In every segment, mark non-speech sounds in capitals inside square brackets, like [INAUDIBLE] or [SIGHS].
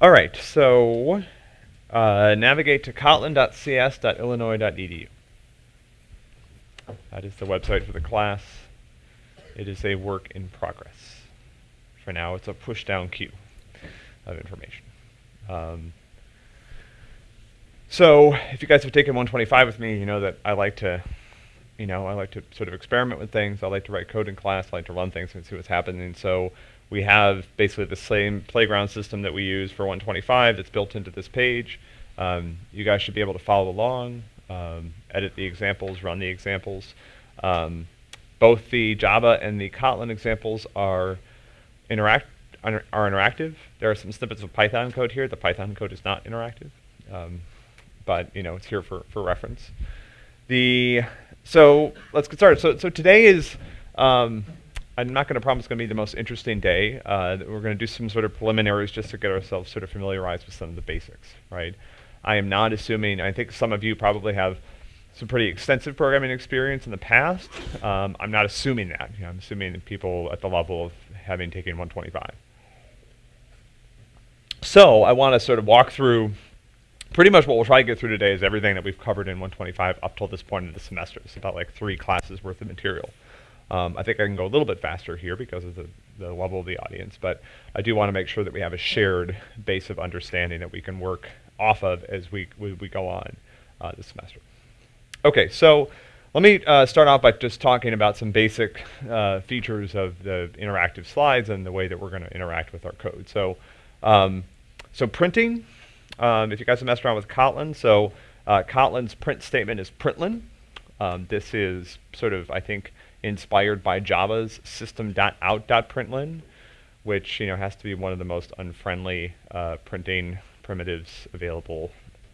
All right, so uh, navigate to kotlin.cs.illinois.edu. That is the website for the class. It is a work in progress. For now, it's a push-down queue of information. Um, so if you guys have taken 125 with me, you know that I like to, you know, I like to sort of experiment with things. I like to write code in class. I like to run things and see what's happening. So we have basically the same playground system that we use for 125 that's built into this page. Um, you guys should be able to follow along, um, edit the examples, run the examples. Um, both the Java and the Kotlin examples are interact are interactive. There are some snippets of Python code here. The Python code is not interactive, um, but you know it's here for for reference. The so let's get started. So so today is um, I'm not going to promise it's going to be the most interesting day. Uh, we're going to do some sort of preliminaries just to get ourselves sort of familiarized with some of the basics, right? I am not assuming, I think some of you probably have some pretty extensive programming experience in the past. Um, I'm not assuming that. You know, I'm assuming people at the level of having taken 125. So I want to sort of walk through pretty much what we'll try to get through today is everything that we've covered in 125 up till this point in the semester. It's about like three classes worth of material. Um, I think I can go a little bit faster here because of the, the level of the audience, but I do want to make sure that we have a shared base of understanding that we can work off of as we, we, we go on uh, this semester. Okay, so let me uh, start off by just talking about some basic uh, features of the interactive slides and the way that we're going to interact with our code. So, um, so printing, um, if you guys have messed around with Kotlin, so uh, Kotlin's print statement is println. Um, this is sort of, I think, inspired by Java's system.out.println, which you know has to be one of the most unfriendly uh, printing primitives available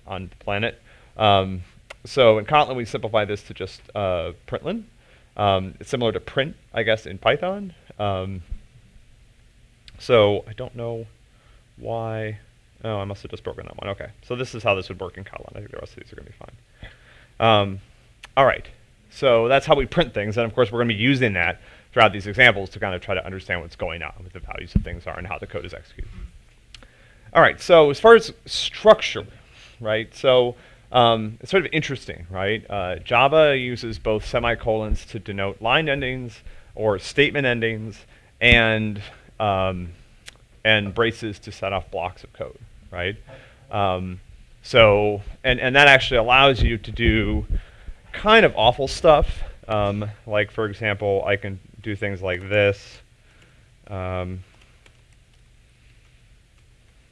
on the planet. Um, so in Kotlin, we simplify this to just uh, println. Um, it's similar to print, I guess, in Python. Um, so I don't know why. Oh, I must have just broken that one. Okay, so this is how this would work in Kotlin. I think the rest of these are going to be fine. Um, all right. So that's how we print things. And of course, we're going to be using that throughout these examples to kind of try to understand what's going on, what the values of things are, and how the code is executed. All right, so as far as structure, right, so um, it's sort of interesting, right? Uh, Java uses both semicolons to denote line endings or statement endings and, um, and braces to set off blocks of code, right? Um, so, and, and that actually allows you to do kind of awful stuff. Um, like, for example, I can do things like this. Um,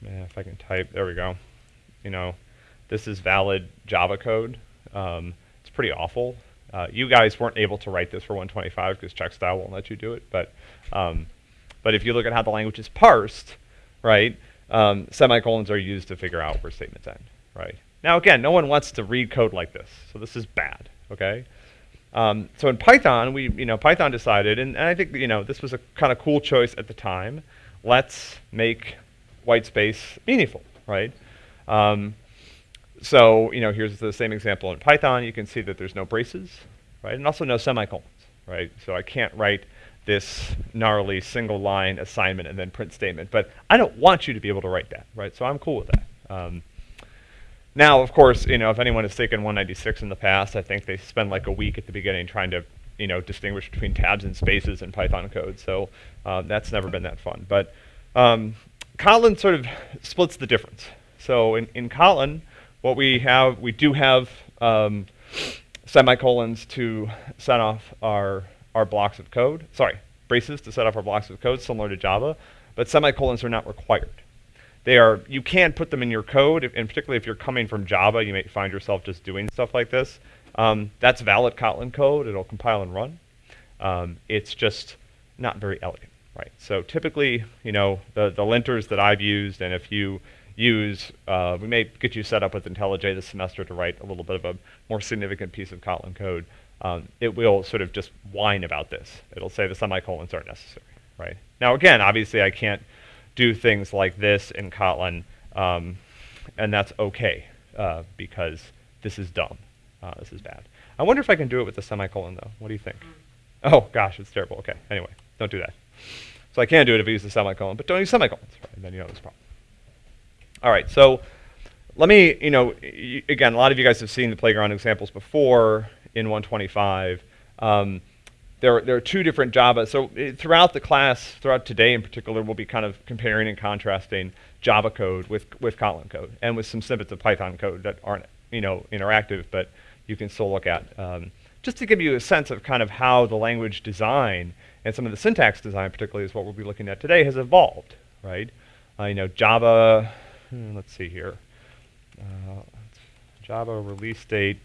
if I can type, there we go. You know, this is valid Java code. Um, it's pretty awful. Uh, you guys weren't able to write this for 125 because checkstyle won't let you do it. But, um, but if you look at how the language is parsed, right, um, semicolons are used to figure out where statements end, right? Now again, no one wants to read code like this, so this is bad, okay? Um, so in Python, we, you know, Python decided, and, and I think, you know, this was a kind of cool choice at the time. Let's make white space meaningful, right? Um, so, you know, here's the same example in Python. You can see that there's no braces, right? And also no semicolons, right? So I can't write this gnarly single line assignment and then print statement. But I don't want you to be able to write that, right? So I'm cool with that. Um, now, of course, you know, if anyone has taken 196 in the past, I think they spend like a week at the beginning trying to, you know, distinguish between tabs and spaces in Python code. So uh, that's never been that fun. But um, Kotlin sort of splits the difference. So in, in Kotlin, what we have, we do have um, semicolons to set off our, our blocks of code. Sorry, braces to set off our blocks of code, similar to Java. But semicolons are not required. They are, you can put them in your code, if, and particularly if you're coming from Java, you may find yourself just doing stuff like this. Um, that's valid Kotlin code. It'll compile and run. Um, it's just not very elegant, right? So typically, you know, the, the linters that I've used, and if you use, uh, we may get you set up with IntelliJ this semester to write a little bit of a more significant piece of Kotlin code. Um, it will sort of just whine about this. It'll say the semicolons aren't necessary, right? Now again, obviously I can't do things like this in Kotlin, um, and that's okay uh, because this is dumb. Uh, this is bad. I wonder if I can do it with the semicolon though. What do you think? Oh gosh, it's terrible. Okay, anyway, don't do that. So I can do it if I use the semicolon, but don't use semicolons, right? Then you have this problem. All right, so let me, you know, again, a lot of you guys have seen the playground examples before in 125. Um, there, there are two different Java. So eh, throughout the class, throughout today in particular, we'll be kind of comparing and contrasting Java code with, with Kotlin code and with some snippets of Python code that aren't, you know, interactive, but you can still look at. Um, just to give you a sense of kind of how the language design and some of the syntax design, particularly is what we'll be looking at today, has evolved, right? Uh, you know, Java, hmm, let's see here. Uh, Java release date.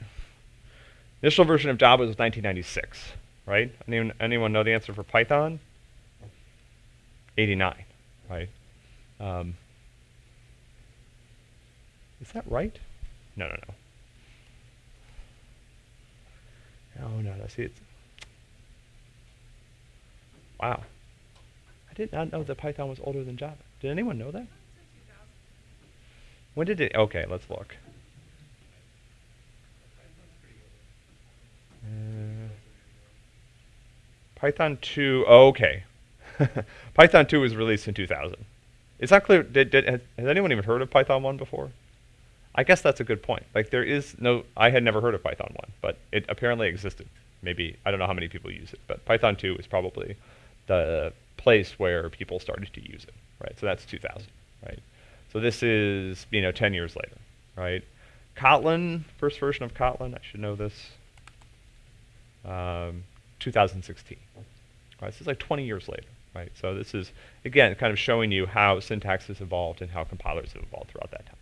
Initial version of Java was 1996, right? Anyone, anyone know the answer for Python? 89, right? Um, is that right? No, no, no. Oh no, I see it's. Wow. I did not know that Python was older than Java. Did anyone know that? When did it? Okay, let's look. Uh, Python 2. Oh, okay. [LAUGHS] Python 2 was released in 2000. It's not clear. Did, did, has, has anyone even heard of Python 1 before? I guess that's a good point. Like there is no, I had never heard of Python 1, but it apparently existed. Maybe, I don't know how many people use it, but Python 2 is probably the place where people started to use it, right? So that's 2000, right? So this is, you know, 10 years later, right? Kotlin, first version of Kotlin, I should know this, um, 2016. Right, this is like 20 years later, right? So this is, again, kind of showing you how syntax has evolved and how compilers have evolved throughout that time.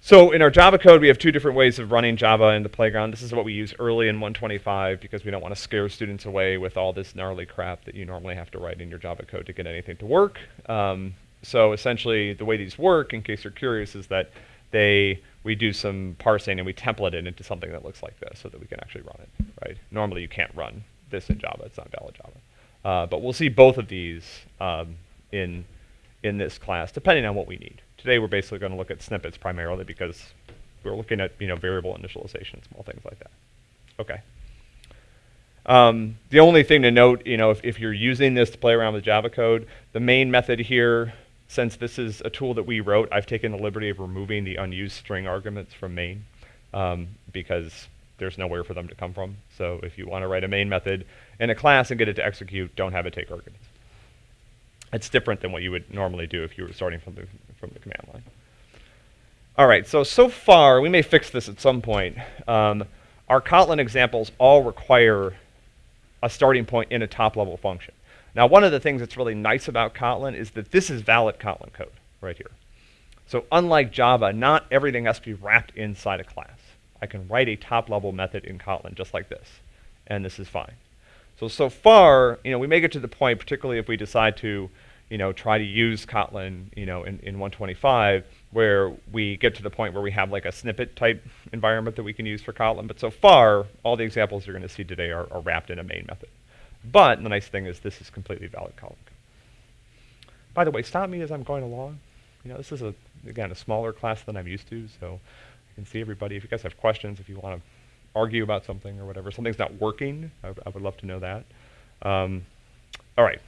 So in our Java code, we have two different ways of running Java in the playground. This is what we use early in 125 because we don't want to scare students away with all this gnarly crap that you normally have to write in your Java code to get anything to work. Um, so essentially, the way these work, in case you're curious, is that they we do some parsing and we template it into something that looks like this so that we can actually run it. Right? Normally, you can't run this in Java; it's not valid Java. Uh, but we'll see both of these um, in in this class, depending on what we need. Today, we're basically going to look at snippets primarily because we're looking at you know variable initialization, small things like that. Okay. Um, the only thing to note, you know, if, if you're using this to play around with Java code, the main method here, since this is a tool that we wrote, I've taken the liberty of removing the unused string arguments from main um, because there's nowhere for them to come from. So if you want to write a main method in a class and get it to execute, don't have it take arguments. It's different than what you would normally do if you were starting from the, from the command line. All right, so, so far, we may fix this at some point. Um, our Kotlin examples all require a starting point in a top-level function. Now, one of the things that's really nice about Kotlin is that this is valid Kotlin code right here. So unlike Java, not everything has to be wrapped inside a class. I can write a top-level method in Kotlin just like this, and this is fine. So, so far, you know, we may get to the point, particularly if we decide to, you know, try to use Kotlin, you know, in, in 125, where we get to the point where we have like a snippet type environment that we can use for Kotlin. But so far, all the examples you're going to see today are, are wrapped in a main method. But the nice thing is this is completely valid Kotlin. By the way, stop me as I'm going along. You know, this is, a again, a smaller class than I'm used to, so can see everybody. If you guys have questions, if you want to argue about something or whatever, something's not working, I, I would love to know that. Um, all right.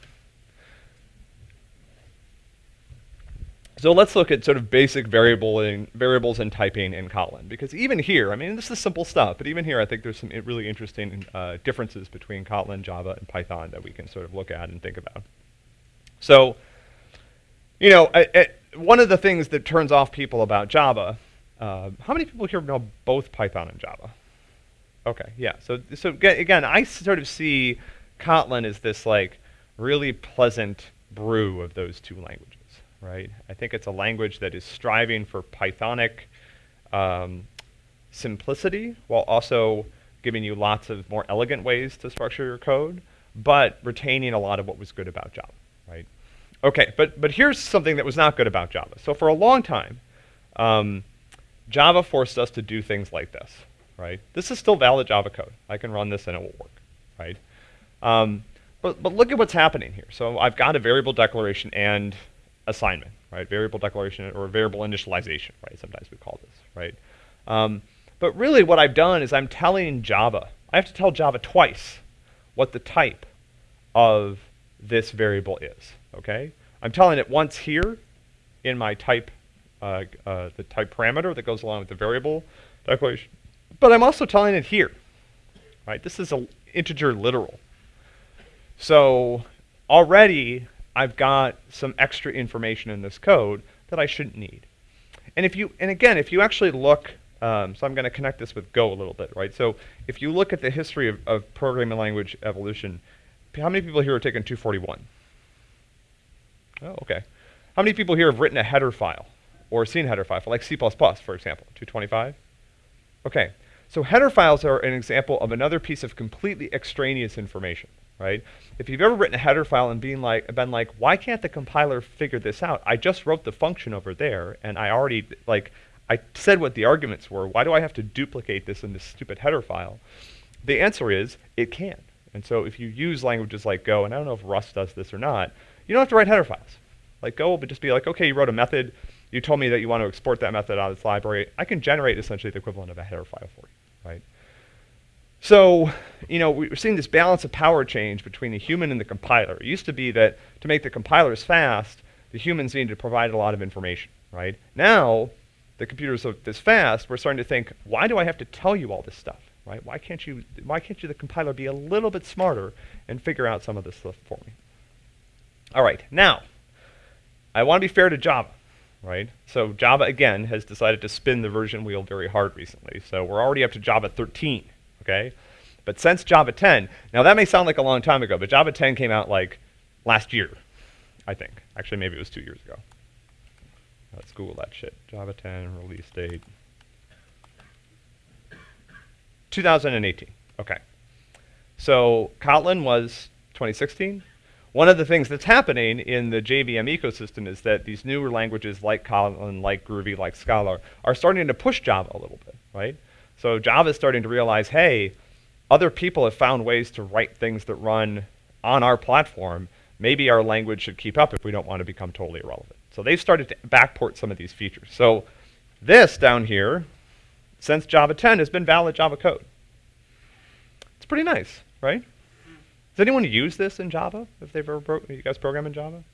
So let's look at sort of basic variable in, variables and typing in Kotlin. Because even here, I mean, this is simple stuff, but even here I think there's some really interesting uh, differences between Kotlin, Java, and Python that we can sort of look at and think about. So, you know, I, I, one of the things that turns off people about Java, uh, how many people here know both Python and Java? Okay, yeah. So, so again, I sort of see Kotlin as this like really pleasant brew of those two languages right? I think it's a language that is striving for Pythonic um, simplicity while also giving you lots of more elegant ways to structure your code, but retaining a lot of what was good about Java, right? Okay, but, but here's something that was not good about Java. So for a long time, um, Java forced us to do things like this, right? This is still valid Java code. I can run this and it will work, right? Um, but, but look at what's happening here. So I've got a variable declaration and assignment, right? Variable declaration or variable initialization, right? Sometimes we call this, right? Um, but really what I've done is I'm telling Java, I have to tell Java twice what the type of this variable is, okay? I'm telling it once here in my type uh, uh, the type parameter that goes along with the variable declaration. But I'm also telling it here, right? This is an integer literal. So already I've got some extra information in this code that I shouldn't need. And if you, and again, if you actually look, um, so I'm going to connect this with Go a little bit, right? So if you look at the history of, of programming language evolution, how many people here are taking 241? Oh, okay. How many people here have written a header file or seen a header file, like C++, for example, 225? Okay, so header files are an example of another piece of completely extraneous information, right? If you've ever written a header file and been like, been like, why can't the compiler figure this out? I just wrote the function over there, and I already, like, I said what the arguments were. Why do I have to duplicate this in this stupid header file? The answer is, it can. And so if you use languages like Go, and I don't know if Rust does this or not, you don't have to write header files. Like Go will just be like, okay, you wrote a method, you told me that you want to export that method out of this library. I can generate essentially the equivalent of a header file for you, right? So, you know, we're seeing this balance of power change between the human and the compiler. It used to be that to make the compilers fast, the humans needed to provide a lot of information, right? Now, the computers are this fast, we're starting to think, why do I have to tell you all this stuff, right? Why can't you, why can't you, the compiler, be a little bit smarter and figure out some of this stuff for me? All right, now, I want to be fair to Java, right? So Java, again, has decided to spin the version wheel very hard recently. So we're already up to Java 13, okay? But since Java 10, now that may sound like a long time ago, but Java 10 came out like last year, I think. Actually, maybe it was two years ago. Let's Google that shit. Java 10 release date. 2018, okay. So Kotlin was 2016, one of the things that's happening in the JVM ecosystem is that these newer languages like Kotlin, like Groovy, like Scala are starting to push Java a little bit, right? So Java is starting to realize, hey, other people have found ways to write things that run on our platform. Maybe our language should keep up if we don't want to become totally irrelevant. So they've started to backport some of these features. So this down here, since Java 10, has been valid Java code. It's pretty nice, right? Does anyone use this in Java? If they've ever you guys program in Java?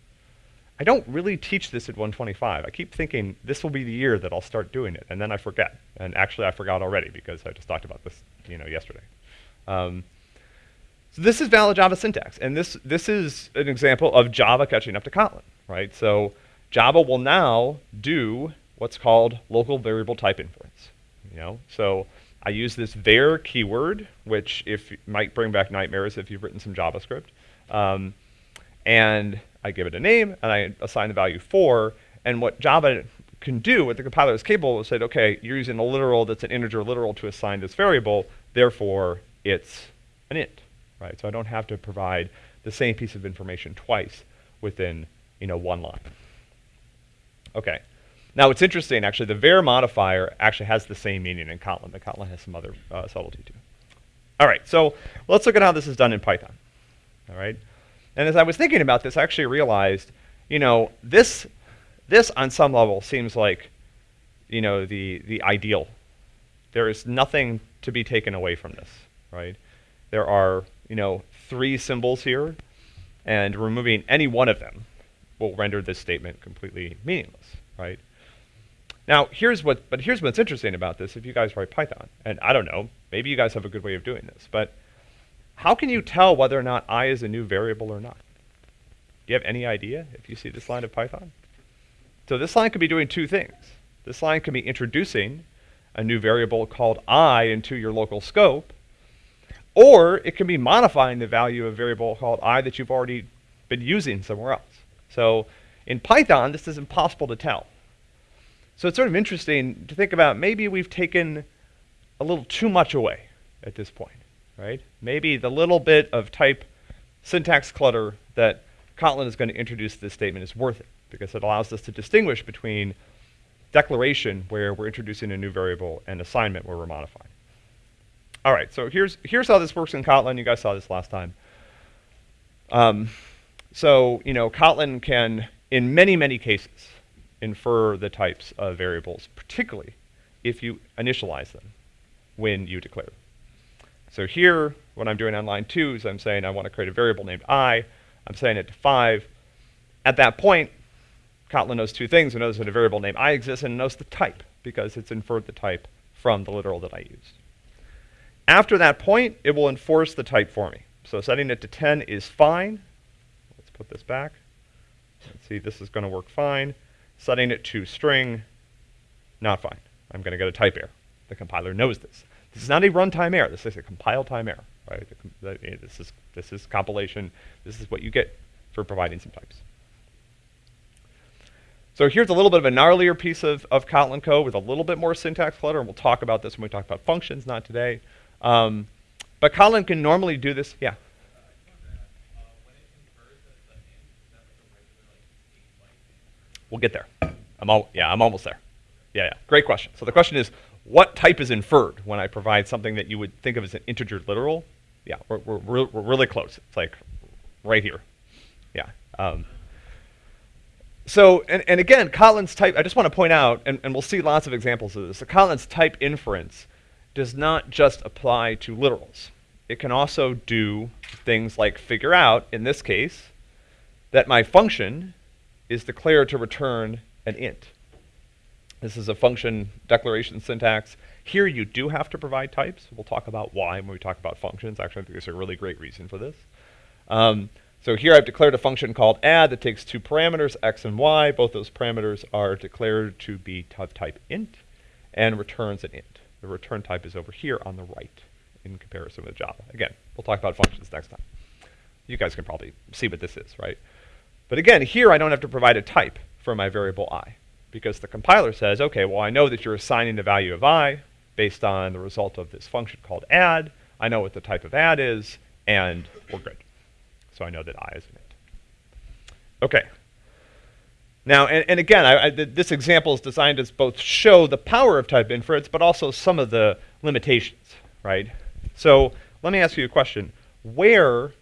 I don't really teach this at 125. I keep thinking this will be the year that I'll start doing it, and then I forget. And actually, I forgot already because I just talked about this, you know, yesterday. Um, so this is valid Java syntax, and this this is an example of Java catching up to Kotlin, right? So Java will now do what's called local variable type inference. You know, so I use this var keyword, which if might bring back nightmares if you've written some JavaScript. Um, and I give it a name, and I assign the value 4. And what Java can do, what the compiler is capable of, say, okay, you're using a literal that's an integer literal to assign this variable, therefore it's an int, right? So I don't have to provide the same piece of information twice within, you know, one line. Okay. Now, it's interesting, actually, the var modifier actually has the same meaning in Kotlin, but Kotlin has some other uh, subtlety too. All right, so let's look at how this is done in Python. All right, and as I was thinking about this, I actually realized, you know, this, this on some level seems like, you know, the, the ideal. There is nothing to be taken away from this, right? There are, you know, three symbols here, and removing any one of them will render this statement completely meaningless, right? Now, here's what, but here's what's interesting about this if you guys write Python. And I don't know, maybe you guys have a good way of doing this, but how can you tell whether or not i is a new variable or not? Do you have any idea if you see this line of Python? So this line could be doing two things. This line could be introducing a new variable called i into your local scope, or it can be modifying the value of a variable called i that you've already been using somewhere else. So in Python, this is impossible to tell. So it's sort of interesting to think about maybe we've taken a little too much away at this point, right? Maybe the little bit of type syntax clutter that Kotlin is going to introduce to this statement is worth it because it allows us to distinguish between declaration where we're introducing a new variable and assignment where we're modifying. All right, so here's, here's how this works in Kotlin. You guys saw this last time. Um, so, you know, Kotlin can, in many, many cases, infer the types of variables, particularly if you initialize them when you declare. So here, what I'm doing on line two is I'm saying I want to create a variable named i. I'm saying it to five. At that point, Kotlin knows two things. It knows that a variable named i exists and it knows the type because it's inferred the type from the literal that I used. After that point, it will enforce the type for me. So setting it to 10 is fine. Let's put this back. Let's see, this is going to work fine. Setting it to string, not fine. I'm going to get a type error. The compiler knows this. This is not a runtime error. This is a compile time error. Right? This is this is compilation. This is what you get for providing some types. So here's a little bit of a gnarlier piece of, of Kotlin code with a little bit more syntax clutter, and we'll talk about this when we talk about functions, not today. Um, but Kotlin can normally do this. Yeah. We'll get there. I'm all, yeah, I'm almost there. Yeah, yeah, great question. So the question is, what type is inferred when I provide something that you would think of as an integer literal? Yeah, we're, we're, we're really close. It's like right here. Yeah. Um, so, and, and again, Kotlin's type, I just want to point out, and, and we'll see lots of examples of this, the Kotlin's type inference does not just apply to literals. It can also do things like figure out, in this case, that my function is declared to return an int. This is a function declaration syntax. Here you do have to provide types. We'll talk about why when we talk about functions. Actually, I think there's a really great reason for this. Um, so here I've declared a function called add that takes two parameters, x and y. Both those parameters are declared to be of type int and returns an int. The return type is over here on the right in comparison with Java. Again, we'll talk about functions next time. You guys can probably see what this is, right? But again, here I don't have to provide a type for my variable i because the compiler says, okay, well, I know that you're assigning the value of i based on the result of this function called add. I know what the type of add is, and we're good. So I know that i is an int. Okay. Now, and, and again, I, I, this example is designed to both show the power of type inference, but also some of the limitations, right? So let me ask you a question. Where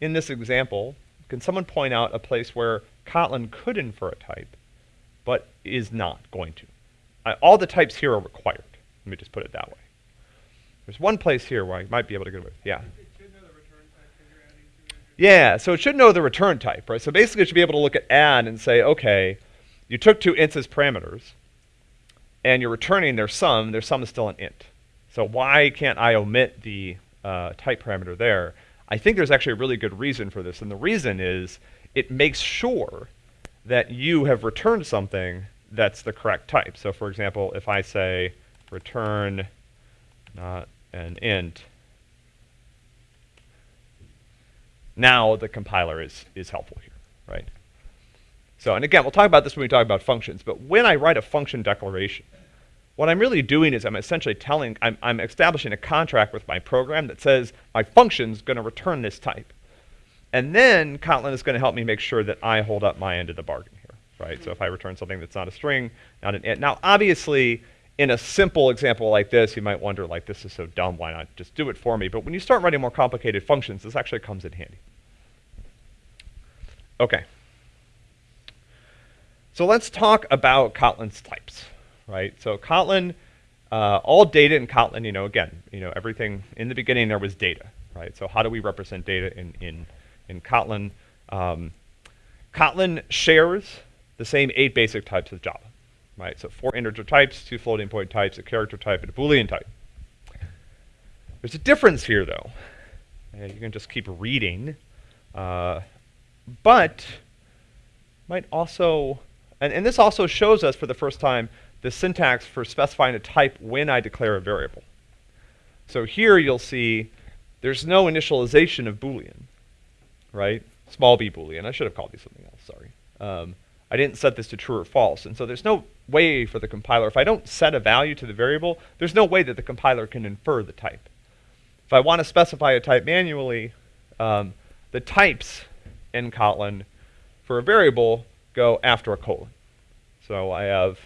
in this example can someone point out a place where Kotlin could infer a type, but is not going to? All the types here are required. Let me just put it that way. There's one place here where I might be able to get away with. Yeah. Yeah, so it should know the return type, right? So basically it should be able to look at add and say, okay, you took two ints as parameters, and you're returning their sum. Their sum is still an int. So why can't I omit the uh, type parameter there? I think there's actually a really good reason for this, and the reason is it makes sure that you have returned something that's the correct type. So for example, if I say return not an int, now the compiler is, is helpful here, right? So, and again, we'll talk about this when we talk about functions, but when I write a function declaration, what I'm really doing is I'm essentially telling, I'm, I'm establishing a contract with my program that says my function's going to return this type. And then Kotlin is going to help me make sure that I hold up my end of the bargain here, right? So if I return something that's not a string, not an int. Now, obviously, in a simple example like this, you might wonder, like, this is so dumb, why not just do it for me? But when you start writing more complicated functions, this actually comes in handy. Okay. So let's talk about Kotlin's types, right? So Kotlin, uh, all data in Kotlin, you know, again, you know, everything, in the beginning there was data, right? So how do we represent data in, in, in Kotlin? Um, Kotlin shares the same eight basic types as Java right? So four integer types, two floating point types, a character type, and a Boolean type. There's a difference here, though. And you can just keep reading. Uh, but might also, and, and this also shows us for the first time the syntax for specifying a type when I declare a variable. So here you'll see there's no initialization of Boolean, right? Small b Boolean. I should have called these something else, sorry. Um, I didn't set this to true or false. And so there's no way for the compiler, if I don't set a value to the variable, there's no way that the compiler can infer the type. If I want to specify a type manually, um, the types in Kotlin for a variable go after a colon. So I have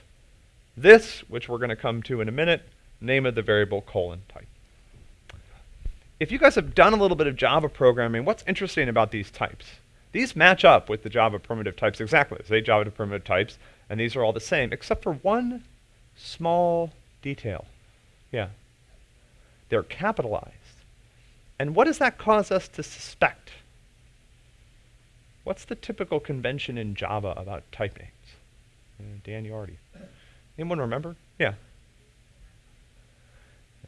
this, which we're going to come to in a minute, name of the variable colon type. If you guys have done a little bit of Java programming, what's interesting about these types? These match up with the Java primitive types exactly. Eight Java primitive types, and these are all the same, except for one small detail. Yeah. They're capitalized. And what does that cause us to suspect? What's the typical convention in Java about type names? Uh, Dan, you already. Anyone remember? Yeah.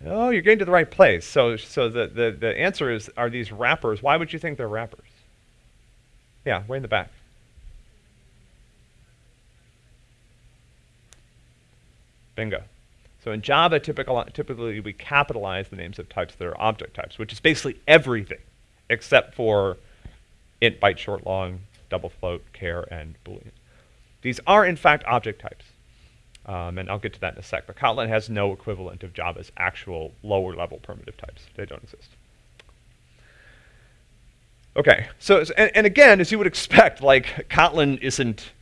Oh, you're getting to the right place. So, so the, the, the answer is, are these wrappers? Why would you think they're wrappers? Yeah, way in the back. Bingo. So in Java, typical, typically we capitalize the names of types that are object types, which is basically everything except for int, byte, short, long, double float, char, and boolean. These are in fact object types. Um, and I'll get to that in a sec. But Kotlin has no equivalent of Java's actual lower level primitive types. They don't exist. Okay, so, and, and again, as you would expect, like Kotlin isn't,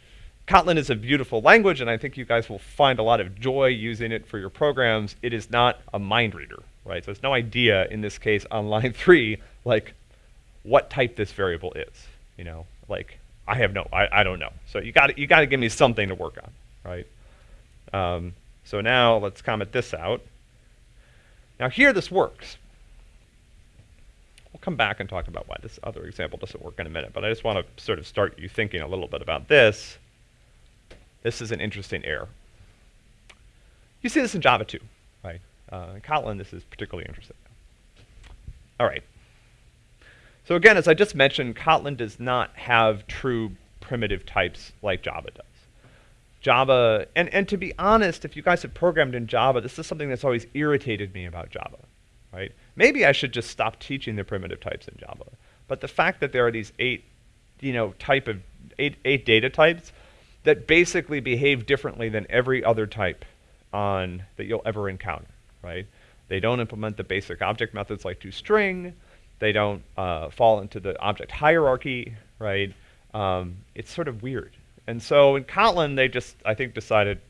Kotlin is a beautiful language, and I think you guys will find a lot of joy using it for your programs. It is not a mind reader, right? So it's no idea in this case on line [LAUGHS] three, like what type this variable is, you know, like I have no, I, I don't know. So you got you got to give me something to work on, right? Um, so now let's comment this out. Now here this works. We'll come back and talk about why this other example doesn't work in a minute, but I just want to sort of start you thinking a little bit about this. This is an interesting error. You see this in Java too, right? Uh, in Kotlin, this is particularly interesting. All right. So again, as I just mentioned, Kotlin does not have true primitive types like Java does. Java, and, and to be honest, if you guys have programmed in Java, this is something that's always irritated me about Java, right? Maybe I should just stop teaching the primitive types in Java. But the fact that there are these eight, you know, type of, eight, eight data types that basically behave differently than every other type on, that you'll ever encounter, right? They don't implement the basic object methods like toString. They don't uh, fall into the object hierarchy, right? Um, it's sort of weird. And so in Kotlin, they just, I think, decided,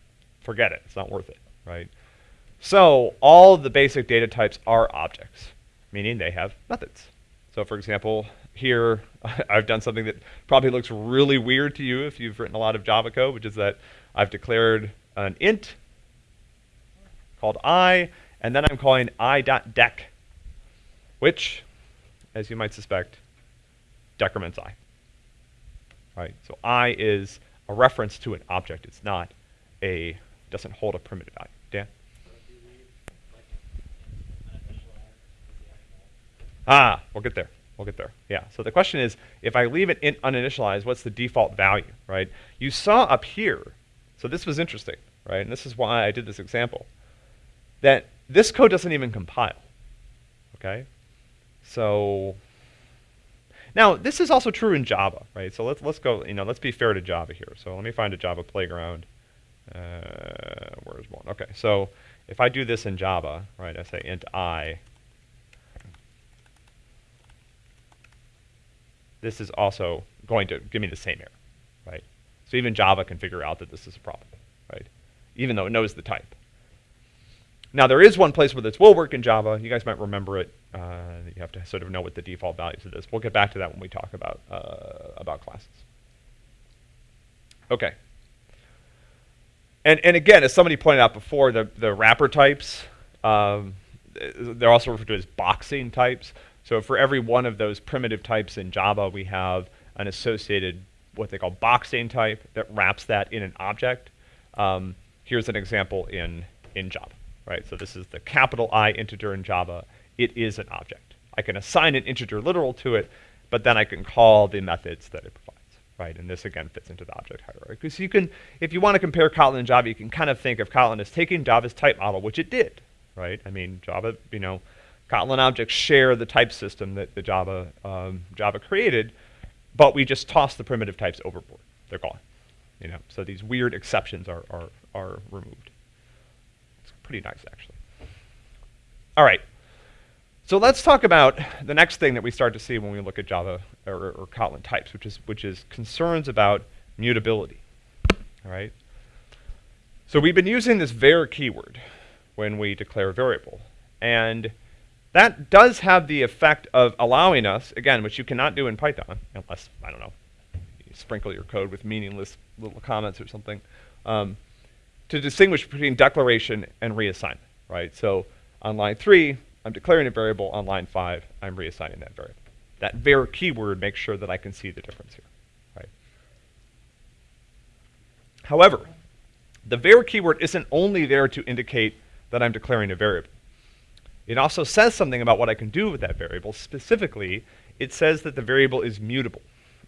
forget it, it's not worth it, right? So all the basic data types are objects, meaning they have methods. So for example, here [LAUGHS] I've done something that probably looks really weird to you if you've written a lot of Java code, which is that I've declared an int called i, and then I'm calling i.dec, which, as you might suspect, decrements i. Right? So i is a reference to an object. It's not a, doesn't hold a primitive value. Dan? Ah, we'll get there. We'll get there. Yeah. So the question is, if I leave it in uninitialized, what's the default value, right? You saw up here, so this was interesting, right? And this is why I did this example, that this code doesn't even compile, okay? So now, this is also true in Java, right? So let's, let's go, you know, let's be fair to Java here. So let me find a Java playground. Uh, where's one? Okay, so if I do this in Java, right, I say int i, this is also going to give me the same error, right? So even Java can figure out that this is a problem, right? Even though it knows the type. Now there is one place where this will work in Java. You guys might remember it. Uh, you have to sort of know what the default values of this. We'll get back to that when we talk about uh, about classes. Okay. And and again, as somebody pointed out before, the the wrapper types, um, they're also referred to as boxing types. So for every one of those primitive types in Java, we have an associated what they call boxing type that wraps that in an object. Um, here's an example in in Java right? So this is the capital I integer in Java. It is an object. I can assign an integer literal to it, but then I can call the methods that it provides, right? And this again fits into the object hierarchy. So you can, if you want to compare Kotlin and Java, you can kind of think of Kotlin as taking Java's type model, which it did, right? I mean, Java, you know, Kotlin objects share the type system that the Java um, Java created, but we just toss the primitive types overboard. They're gone, you know. So these weird exceptions are are are removed pretty nice, actually. All right. So let's talk about the next thing that we start to see when we look at Java or, or Kotlin types, which is, which is concerns about mutability. All right. So we've been using this var keyword when we declare a variable. And that does have the effect of allowing us, again, which you cannot do in Python, unless, I don't know, you sprinkle your code with meaningless little comments or something. Um, to distinguish between declaration and reassignment, right? So on line three, I'm declaring a variable. On line five, I'm reassigning that variable. That var keyword makes sure that I can see the difference here, right? However, The var keyword isn't only there to indicate that I'm declaring a variable. It also says something about what I can do with that variable. Specifically, it says that the variable is mutable.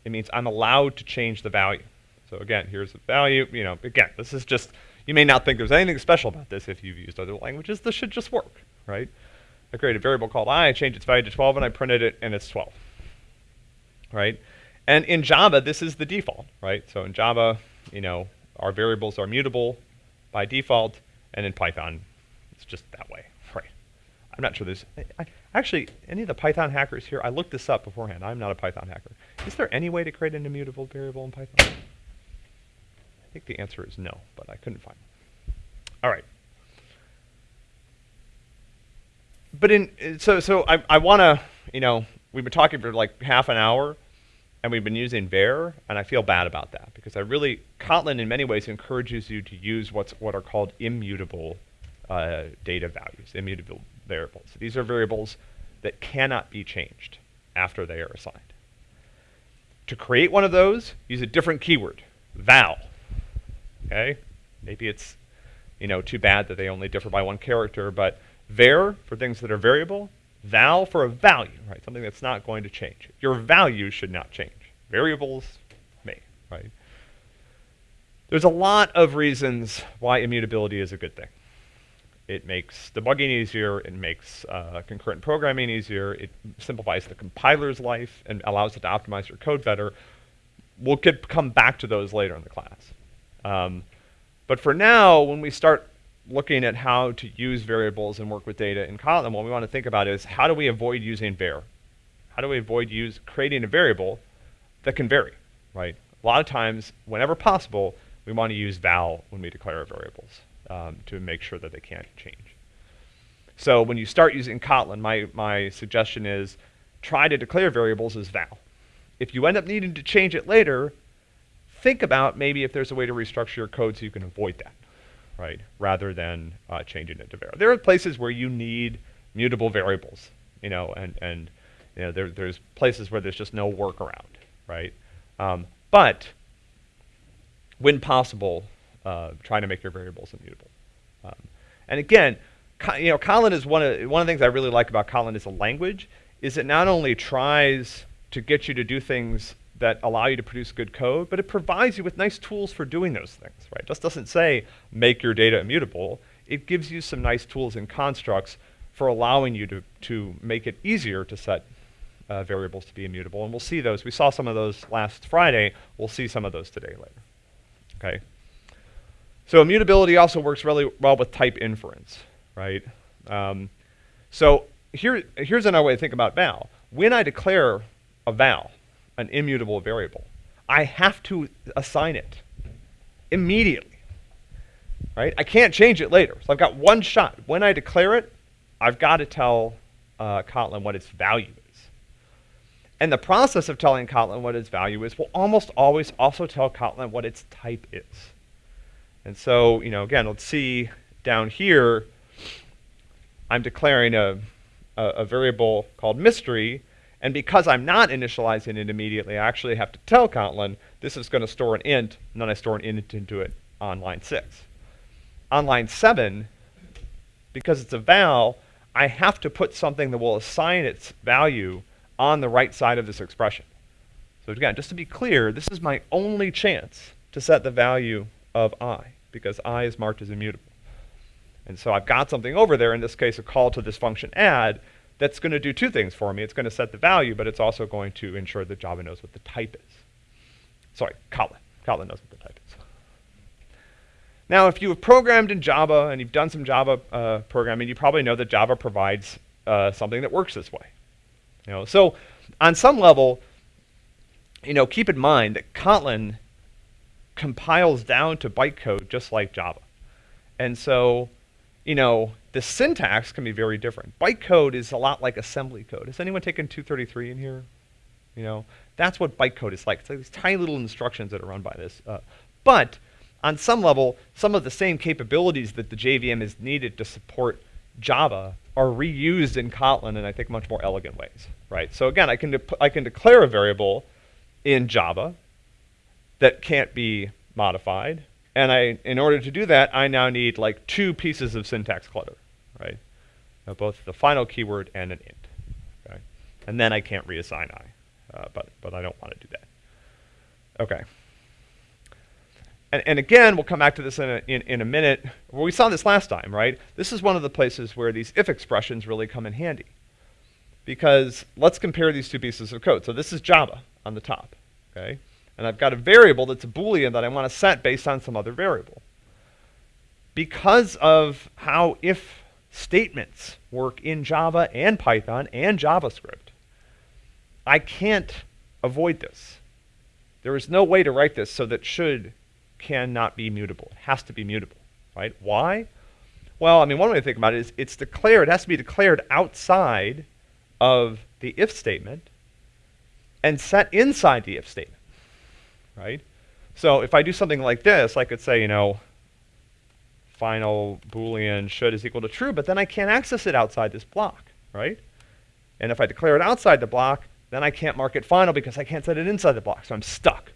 It means I'm allowed to change the value. So again, here's the value. You know, again, this is just, you may not think there's anything special about this if you've used other languages. This should just work, right? I create a variable called i, I change its value to 12, and I printed it, and it's 12, right? And in Java, this is the default, right? So in Java, you know, our variables are mutable by default, and in Python, it's just that way, [LAUGHS] right? I'm not sure there's, I, I, actually, any of the Python hackers here, I looked this up beforehand. I'm not a Python hacker. Is there any way to create an immutable variable in Python? I think the answer is no, but I couldn't find it. All right. But in, so, so I, I want to, you know, we've been talking for like half an hour and we've been using var, and I feel bad about that because I really, Kotlin in many ways encourages you to use what's what are called immutable uh, data values, immutable variables. These are variables that cannot be changed after they are assigned. To create one of those, use a different keyword, val. Okay, maybe it's you know too bad that they only differ by one character, but var for things that are variable, val for a value, right? Something that's not going to change. Your value should not change. Variables may, right? There's a lot of reasons why immutability is a good thing. It makes debugging easier, it makes uh, concurrent programming easier, it simplifies the compiler's life and allows it to optimize your code better. We'll get, come back to those later in the class. Um, but for now, when we start looking at how to use variables and work with data in Kotlin, what we want to think about is how do we avoid using var? How do we avoid use creating a variable that can vary, right? A lot of times, whenever possible, we want to use val when we declare our variables um, to make sure that they can't change. So when you start using Kotlin, my, my suggestion is try to declare variables as val. If you end up needing to change it later, think about maybe if there's a way to restructure your code so you can avoid that right, rather than uh, changing it to var. There are places where you need mutable variables, you know, and, and you know, there, there's places where there's just no workaround, right? Um, but when possible, uh, try to make your variables immutable. Um, and again, you know, Kotlin is one of, one of the things I really like about Kotlin as a language is it not only tries to get you to do things that allow you to produce good code, but it provides you with nice tools for doing those things, right? It just doesn't say make your data immutable. It gives you some nice tools and constructs for allowing you to, to make it easier to set uh, variables to be immutable. And we'll see those. We saw some of those last Friday. We'll see some of those today later. Okay. So immutability also works really well with type inference, right? Um, so here, here's another way to think about val. When I declare a val, an immutable variable. I have to assign it immediately. Right? I can't change it later. So I've got one shot. When I declare it, I've got to tell uh, Kotlin what its value is. And the process of telling Kotlin what its value is will almost always also tell Kotlin what its type is. And so, you know, again, let's see down here, I'm declaring a, a, a variable called mystery, and because I'm not initializing it immediately, I actually have to tell Kotlin this is going to store an int, and then I store an int into it on line 6. On line 7, because it's a val, I have to put something that will assign its value on the right side of this expression. So again, just to be clear, this is my only chance to set the value of i, because i is marked as immutable. And so I've got something over there, in this case a call to this function add, that's going to do two things for me. It's going to set the value, but it's also going to ensure that Java knows what the type is. Sorry, Kotlin. Kotlin knows what the type is. Now, if you have programmed in Java and you've done some Java uh, programming, you probably know that Java provides uh, something that works this way. You know, so on some level, you know, keep in mind that Kotlin compiles down to bytecode just like Java. And so, you know, the syntax can be very different. Bytecode is a lot like assembly code. Has anyone taken 233 in here? You know, that's what bytecode is like. It's like these tiny little instructions that are run by this. Uh, but on some level, some of the same capabilities that the JVM is needed to support Java are reused in Kotlin in I think much more elegant ways, right? So again, I can I can declare a variable in Java that can't be modified, And I, in order to do that, I now need like two pieces of syntax clutter, right? Now both the final keyword and an int, okay? And then I can't reassign i, uh, but, but I don't want to do that. Okay. And, and again, we'll come back to this in a, in, in a minute. Well, we saw this last time, right? This is one of the places where these if expressions really come in handy. Because let's compare these two pieces of code. So this is Java on the top, okay? And I've got a variable that's a Boolean that I want to set based on some other variable. Because of how if statements work in Java and Python and JavaScript, I can't avoid this. There is no way to write this so that should cannot be mutable. It has to be mutable, right? Why? Well, I mean, one way to think about it is it's declared, it has to be declared outside of the if statement and set inside the if statement right? So if I do something like this, I could say, you know, final boolean should is equal to true, but then I can't access it outside this block, right? And if I declare it outside the block, then I can't mark it final because I can't set it inside the block, so I'm stuck,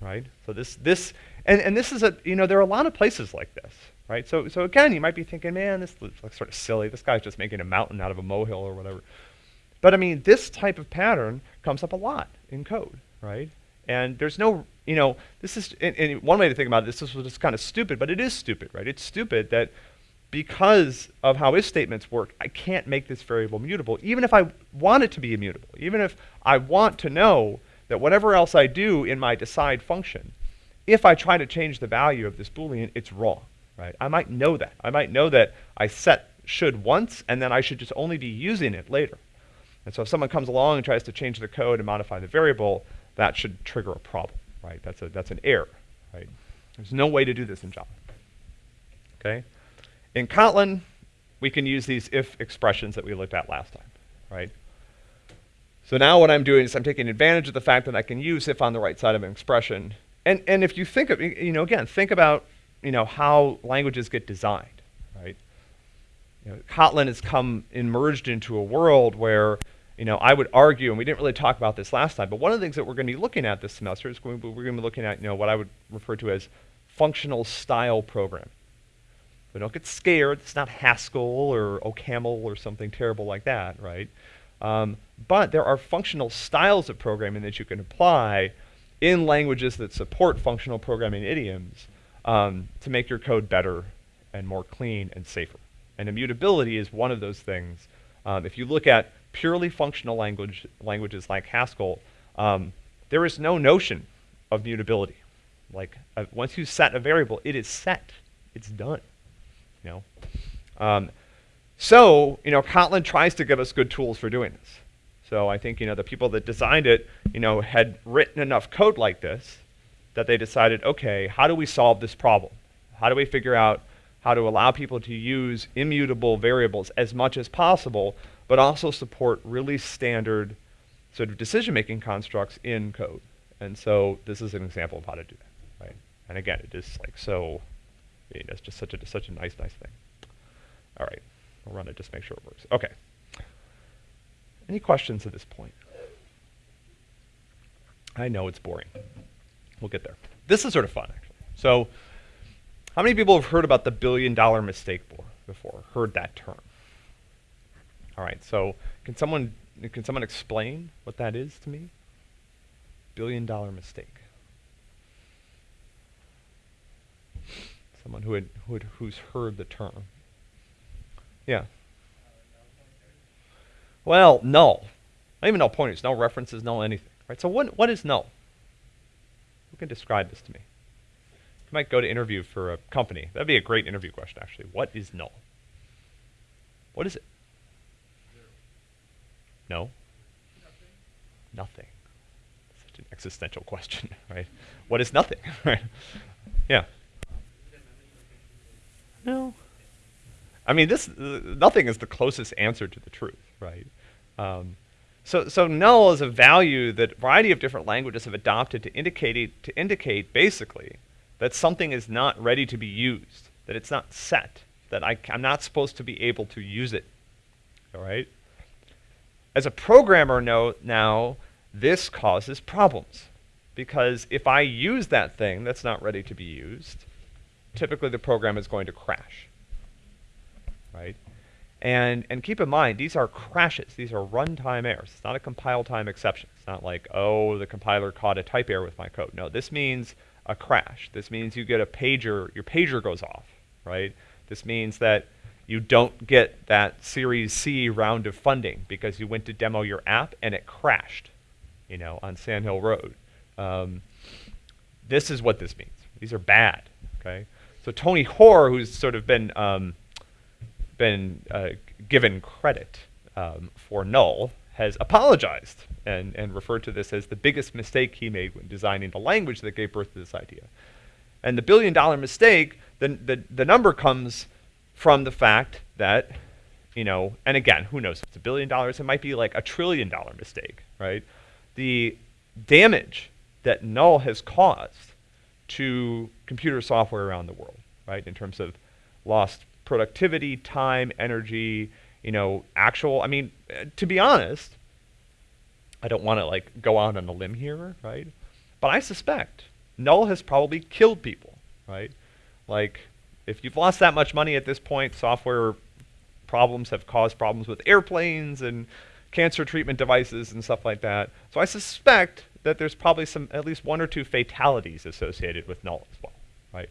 right? So this, this, and, and this is a, you know, there are a lot of places like this, right? So, so again, you might be thinking, man, this looks sort of silly. This guy's just making a mountain out of a molehill or whatever. But I mean, this type of pattern comes up a lot in code, right? And there's no, you know, this is, and, and one way to think about this, this was just kind of stupid, but it is stupid, right? It's stupid that because of how if statements work, I can't make this variable mutable, even if I want it to be immutable, even if I want to know that whatever else I do in my decide function, if I try to change the value of this Boolean, it's wrong, right? I might know that. I might know that I set should once, and then I should just only be using it later. And so if someone comes along and tries to change the code and modify the variable, that should trigger a problem, right? That's, a, that's an error, right? There's no way to do this in Java, okay? In Kotlin, we can use these if expressions that we looked at last time, right? So now what I'm doing is I'm taking advantage of the fact that I can use if on the right side of an expression. And, and if you think of, you know, again, think about, you know, how languages get designed, right? You know, Kotlin has come emerged into a world where you know, I would argue, and we didn't really talk about this last time, but one of the things that we're going to be looking at this semester is going to, we're going to be looking at, you know, what I would refer to as functional style programming. So don't get scared. It's not Haskell or OCaml or something terrible like that, right? Um, but there are functional styles of programming that you can apply in languages that support functional programming idioms um, to make your code better and more clean and safer. And immutability is one of those things. Um, if you look at purely functional language languages like Haskell, um, there is no notion of mutability. Like uh, once you set a variable, it is set. It's done. You know. Um, so you know, Kotlin tries to give us good tools for doing this. So I think you know the people that designed it, you know, had written enough code like this that they decided, okay, how do we solve this problem? How do we figure out how to allow people to use immutable variables as much as possible but also support really standard sort of decision-making constructs in code. And so this is an example of how to do that, right? And again, it is like so, I mean, it's just such a such a nice, nice thing. All right, we'll run it just make sure it works. Okay. Any questions at this point? I know it's boring. We'll get there. This is sort of fun, actually. So, how many people have heard about the billion dollar mistake before? Heard that term? All right, so can someone can someone explain what that is to me? Billion dollar mistake. Someone who had, who had who's heard the term. Yeah. Well, null. Not even null pointers, no references, no anything. Right. So what what is null? Who can describe this to me? You might go to interview for a company. That'd be a great interview question, actually. What is null? What is it? No? Nothing. Nothing. Such an existential question, [LAUGHS] right? What is nothing, [LAUGHS] right? Yeah. No. I mean, this uh, nothing is the closest answer to the truth, right? Um, so, so null is a value that a variety of different languages have adopted to indicate to indicate basically that something is not ready to be used, that it's not set, that I, I'm not supposed to be able to use it. All right. As a programmer know now, this causes problems because if I use that thing that's not ready to be used, typically the program is going to crash, right? And, and keep in mind, these are crashes. These are runtime errors. It's not a compile time exception. It's not like, oh, the compiler caught a type error with my code. No, this means a crash. This means you get a pager, your pager goes off, right? This means that you don't get that Series C round of funding because you went to demo your app and it crashed, you know, on Sand Hill Road. Um, this is what this means. These are bad, okay? So Tony Hoare, who's sort of been um, been uh, given credit um, for null, has apologized and, and referred to this as the biggest mistake he made when designing the language that gave birth to this idea. And the billion dollar mistake, the, the, the number comes from the fact that, you know, and again, who knows, if it's a billion dollars, it might be like a trillion dollar mistake, right? The damage that null has caused to computer software around the world, right, in terms of lost productivity, time, energy, you know, actual, I mean, to be honest, I don't want to like go out on a limb here, right? But I suspect null has probably killed people, right? Like, if you've lost that much money at this point, software problems have caused problems with airplanes and cancer treatment devices and stuff like that. So I suspect that there's probably some, at least one or two fatalities associated with null as well, right?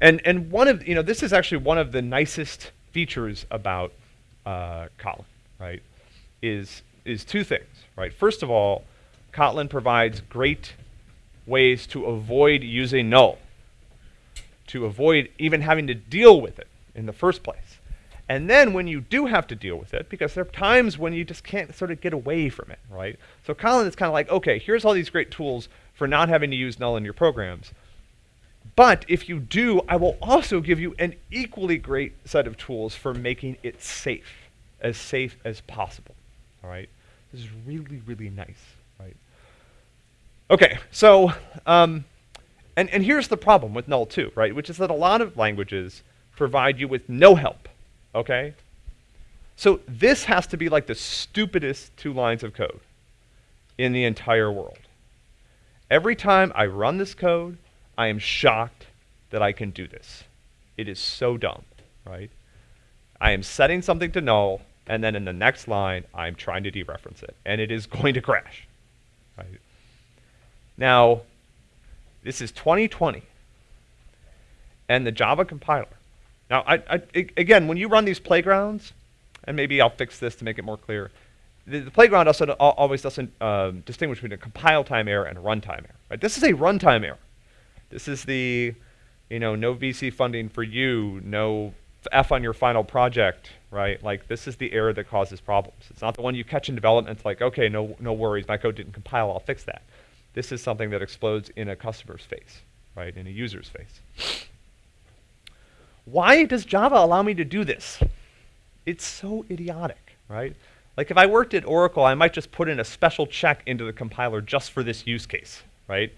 And, and one of, you know, this is actually one of the nicest features about uh, Kotlin, right, is, is two things, right? First of all, Kotlin provides great ways to avoid using null, to avoid even having to deal with it in the first place. And then when you do have to deal with it, because there are times when you just can't sort of get away from it, right? So Kotlin is kind of like, okay, here's all these great tools for not having to use null in your programs. But if you do, I will also give you an equally great set of tools for making it safe, as safe as possible. All right? This is really, really nice, right? Okay, so, um, and, and here's the problem with null too, right? Which is that a lot of languages provide you with no help, okay? So this has to be like the stupidest two lines of code in the entire world. Every time I run this code, I am shocked that I can do this. It is so dumb, right? I am setting something to null, and then in the next line, I'm trying to dereference it, and it is [LAUGHS] going to crash, right? Now, this is 2020, and the Java compiler. Now, I, I, again, when you run these playgrounds, and maybe I'll fix this to make it more clear, the, the playground also always doesn't um, distinguish between a compile time error and a runtime error. Right? This is a runtime error. This is the, you know, no VC funding for you, no F on your final project, right? Like this is the error that causes problems. It's not the one you catch in development. It's like, okay, no, no worries, my code didn't compile, I'll fix that. This is something that explodes in a customer's face, right? In a user's face. Why does Java allow me to do this? It's so idiotic, right? Like if I worked at Oracle, I might just put in a special check into the compiler just for this use case, right?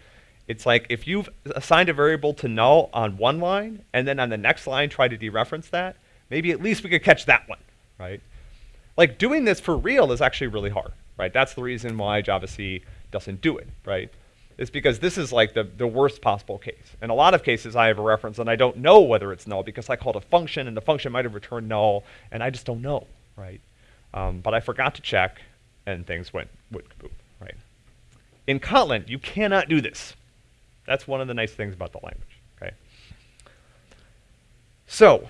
It's like if you've assigned a variable to null on one line, and then on the next line try to dereference that, maybe at least we could catch that one, right? Like doing this for real is actually really hard, right? That's the reason why javac doesn't do it, right? It's because this is like the, the worst possible case. In a lot of cases, I have a reference and I don't know whether it's null because I called a function and the function might have returned null, and I just don't know, right? Um, but I forgot to check, and things went, went kaboom, right? In Kotlin, you cannot do this. That's one of the nice things about the language, okay? So,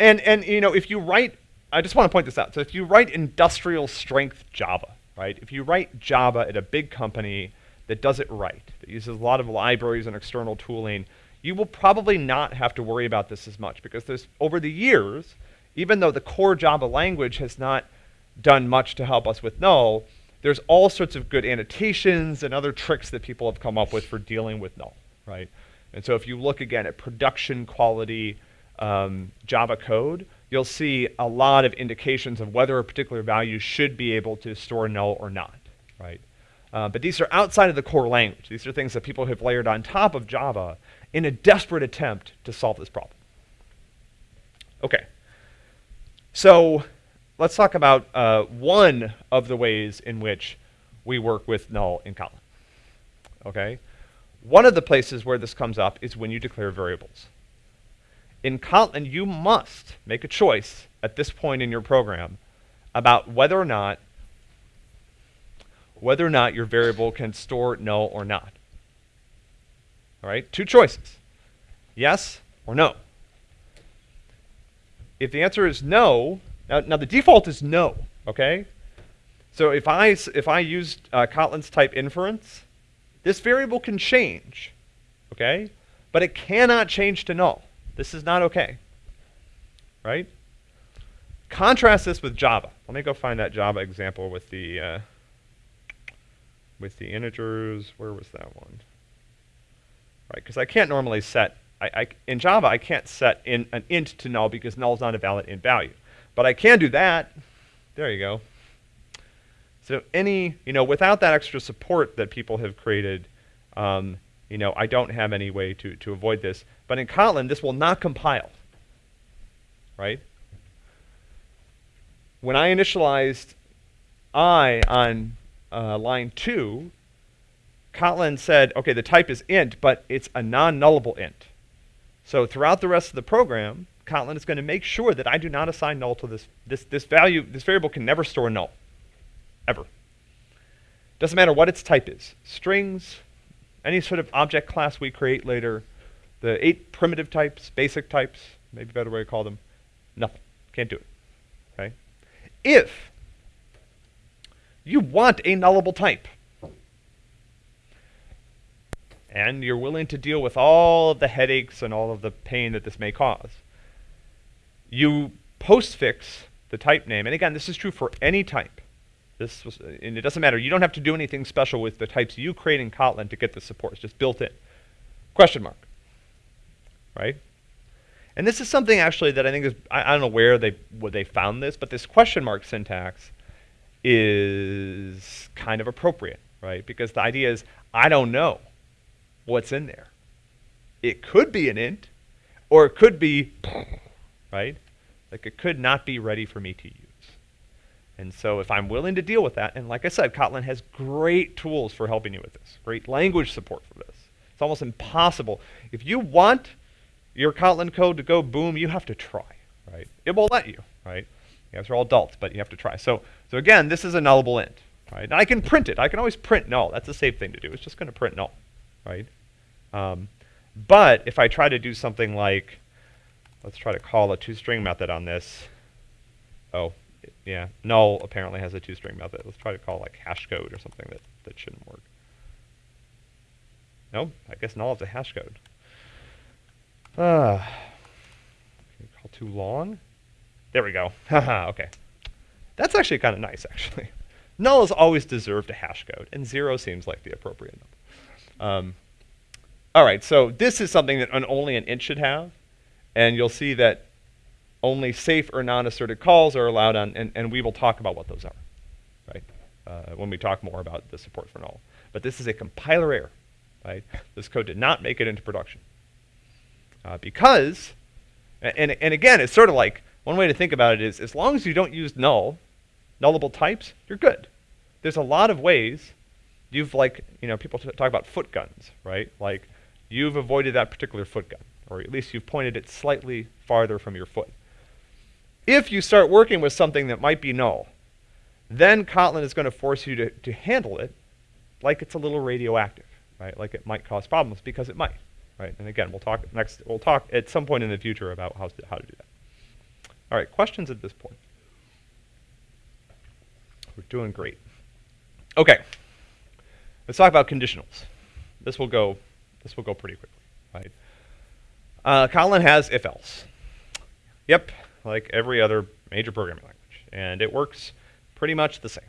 and, and you know, if you write, I just want to point this out. So if you write industrial strength Java, right? If you write Java at a big company that does it right, that uses a lot of libraries and external tooling, you will probably not have to worry about this as much because there's, over the years, even though the core Java language has not done much to help us with null, there's all sorts of good annotations and other tricks that people have come up with for dealing with null, right? And so if you look again at production quality um, Java code, you'll see a lot of indications of whether a particular value should be able to store null or not, right? Uh, but these are outside of the core language. These are things that people have layered on top of Java in a desperate attempt to solve this problem. Okay. So let's talk about uh, one of the ways in which we work with null in Kotlin. okay? One of the places where this comes up is when you declare variables. In Kotlin, you must make a choice at this point in your program about whether or not whether or not your variable can store null or not. All right, two choices, yes or no. If the answer is no, now, now the default is no, okay? So if I, if I use uh, Kotlin's type inference, this variable can change, okay? But it cannot change to null. This is not okay, right? Contrast this with Java. Let me go find that Java example with the uh, with the integers. Where was that one? Right, because I can't normally set I, I, in Java I can't set in an int to null because null is not a valid int value, but I can do that. There you go. So any you know without that extra support that people have created, um, you know I don't have any way to to avoid this. But in Kotlin this will not compile. Right when I initialized i on uh, line 2, Kotlin said, okay, the type is int, but it's a non-nullable int. So throughout the rest of the program, Kotlin is going to make sure that I do not assign null to this. This, this value, this variable can never store null, ever. Doesn't matter what its type is. Strings, any sort of object class we create later, the eight primitive types, basic types, maybe a better way to call them, nothing. Can't do it. Okay? if you want a nullable type and you're willing to deal with all of the headaches and all of the pain that this may cause, you postfix the type name. And again, this is true for any type. This was, and it doesn't matter. You don't have to do anything special with the types you create in Kotlin to get the support. It's just built in. Question mark. Right? And this is something actually that I think is, I, I don't know where they, where they found this, but this question mark syntax is kind of appropriate, right? Because the idea is, I don't know what's in there. It could be an int, or it could be, right? Like it could not be ready for me to use. And so if I'm willing to deal with that, and like I said, Kotlin has great tools for helping you with this, great language support for this. It's almost impossible. If you want your Kotlin code to go boom, you have to try, right? It won't let you, right? You guys are all adults, but you have to try. So, so again, this is a nullable int, right? And I can print it. I can always print null. That's a safe thing to do. It's just going to print null, right? Um, but if I try to do something like, let's try to call a toString method on this. Oh, yeah, null apparently has a toString method. Let's try to call like hash code or something that, that shouldn't work. No, I guess null is a hash code. Uh, call toLong? There we go. [LAUGHS] Okay. That's actually kind of nice, actually. [LAUGHS] Null has always deserved a hash code, and zero seems like the appropriate number. Um, all right, so this is something that an, only an int should have, and you'll see that only safe or non-asserted calls are allowed on, and, and we will talk about what those are, right, uh, when we talk more about the support for null. But this is a compiler error, right? This code did not make it into production. Uh, because, and, and again, it's sort of like, one way to think about it is, as long as you don't use null, nullable types, you're good. There's a lot of ways you've like, you know, people talk about foot guns, right? Like, you've avoided that particular foot gun, or at least you've pointed it slightly farther from your foot. If you start working with something that might be null, then Kotlin is going to force you to, to handle it like it's a little radioactive, right? Like it might cause problems because it might right? And again, we'll talk next. We'll talk at some point in the future about how to, how to do that. All right, questions at this point. We're doing great. Okay, let's talk about conditionals. This will go. This will go pretty quickly, right? Uh, Kotlin has if-else. Yep, like every other major programming language, and it works pretty much the same,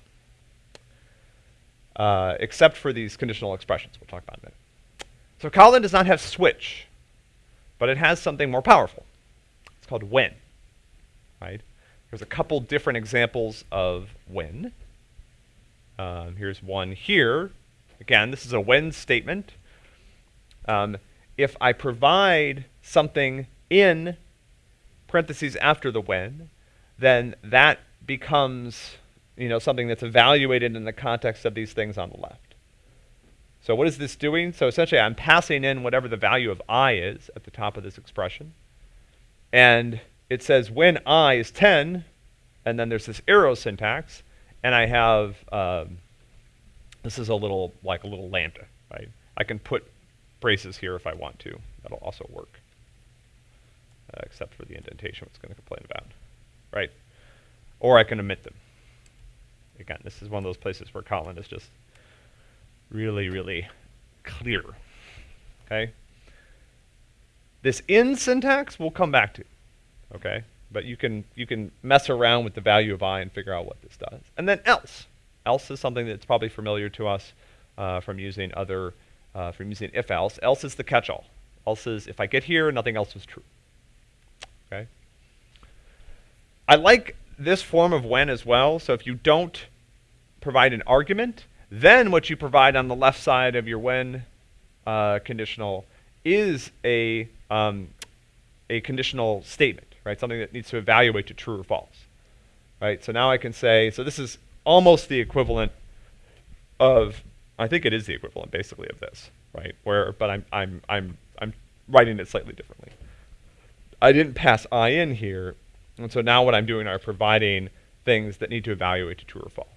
uh, except for these conditional expressions. We'll talk about in a minute. So Kotlin does not have switch, but it has something more powerful. It's called when. Right? There's a couple different examples of when. Um, here's one here. Again, this is a when statement. Um, if I provide something in parentheses after the when, then that becomes you know, something that's evaluated in the context of these things on the left. So what is this doing? So essentially I'm passing in whatever the value of i is at the top of this expression. And it says when i is 10, and then there's this arrow syntax, and I have, um, this is a little, like a little lambda, right? I can put braces here if I want to. That'll also work, uh, except for the indentation, which it's going to complain about, right? Or I can omit them. Again, this is one of those places where Kotlin is just really, really clear, okay? This in syntax we'll come back to, okay? But you can, you can mess around with the value of i and figure out what this does. And then else. Else is something that's probably familiar to us uh, from using other, uh, from using if else. Else is the catch-all. Else is if I get here, nothing else is true. Okay. I like this form of when as well. So if you don't provide an argument, then what you provide on the left side of your when uh, conditional is a um, a conditional statement right? Something that needs to evaluate to true or false, right? So now I can say, so this is almost the equivalent of, I think it is the equivalent basically of this, right? Where, but I'm, I'm, I'm, I'm writing it slightly differently. I didn't pass i in here, and so now what I'm doing are providing things that need to evaluate to true or false.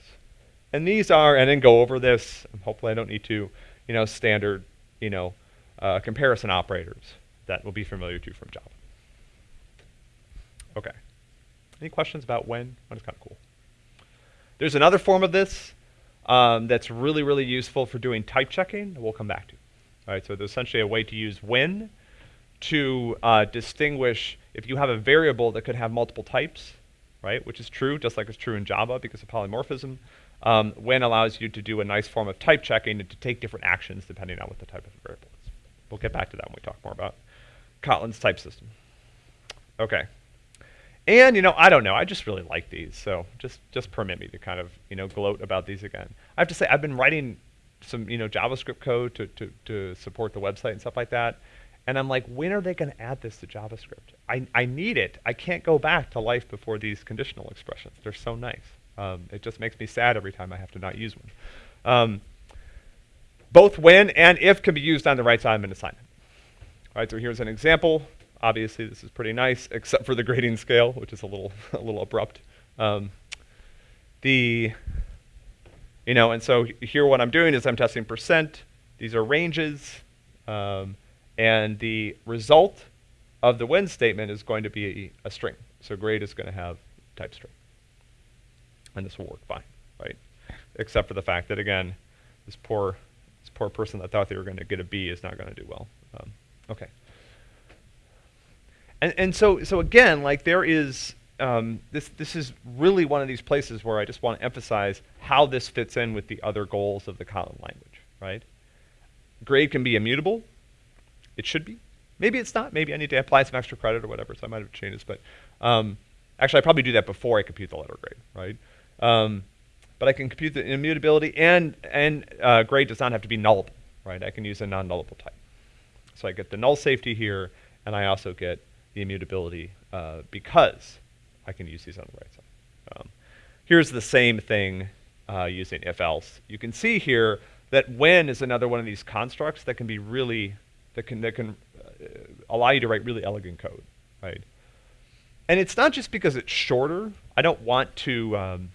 And these are, and then go over this, hopefully I don't need to, you know, standard, you know, uh, comparison operators that will be familiar to from Java. Okay. Any questions about when? When is kind of cool. There's another form of this um, that's really, really useful for doing type checking that we'll come back to. All right, so there's essentially a way to use when to uh, distinguish if you have a variable that could have multiple types, right, which is true, just like it's true in Java because of polymorphism. Um, when allows you to do a nice form of type checking and to take different actions depending on what the type of variable is. We'll get back to that when we talk more about Kotlin's type system. Okay. And you know, I don't know. I just really like these, so just just permit me to kind of you know gloat about these again. I have to say, I've been writing some you know JavaScript code to to, to support the website and stuff like that, and I'm like, when are they going to add this to JavaScript? I I need it. I can't go back to life before these conditional expressions. They're so nice. Um, it just makes me sad every time I have to not use one. Um, both when and if can be used on the right side of an assignment. All right, so here's an example. Obviously, this is pretty nice, [LAUGHS] except for the grading scale, which is a little [LAUGHS] a little abrupt. Um, the you know, and so here what I'm doing is I'm testing percent. These are ranges, um, and the result of the when statement is going to be a, a string. So grade is going to have type string, and this will work fine, right? Except for the fact that again, this poor this poor person that thought they were going to get a B is not going to do well. Um, okay. And, and so, so again, like there is, um, this, this is really one of these places where I just want to emphasize how this fits in with the other goals of the Kotlin language, right? Grade can be immutable. It should be. Maybe it's not. Maybe I need to apply some extra credit or whatever, so I might have changed this. But um, actually, I probably do that before I compute the letter grade, right? Um, but I can compute the immutability, and, and uh, grade does not have to be nullable, right? I can use a non-nullable type. So I get the null safety here, and I also get the immutability uh, because I can use these on the right side. Um, here's the same thing uh, using if else. You can see here that when is another one of these constructs that can be really, that can, that can uh, allow you to write really elegant code, right? And it's not just because it's shorter. I don't want to, um,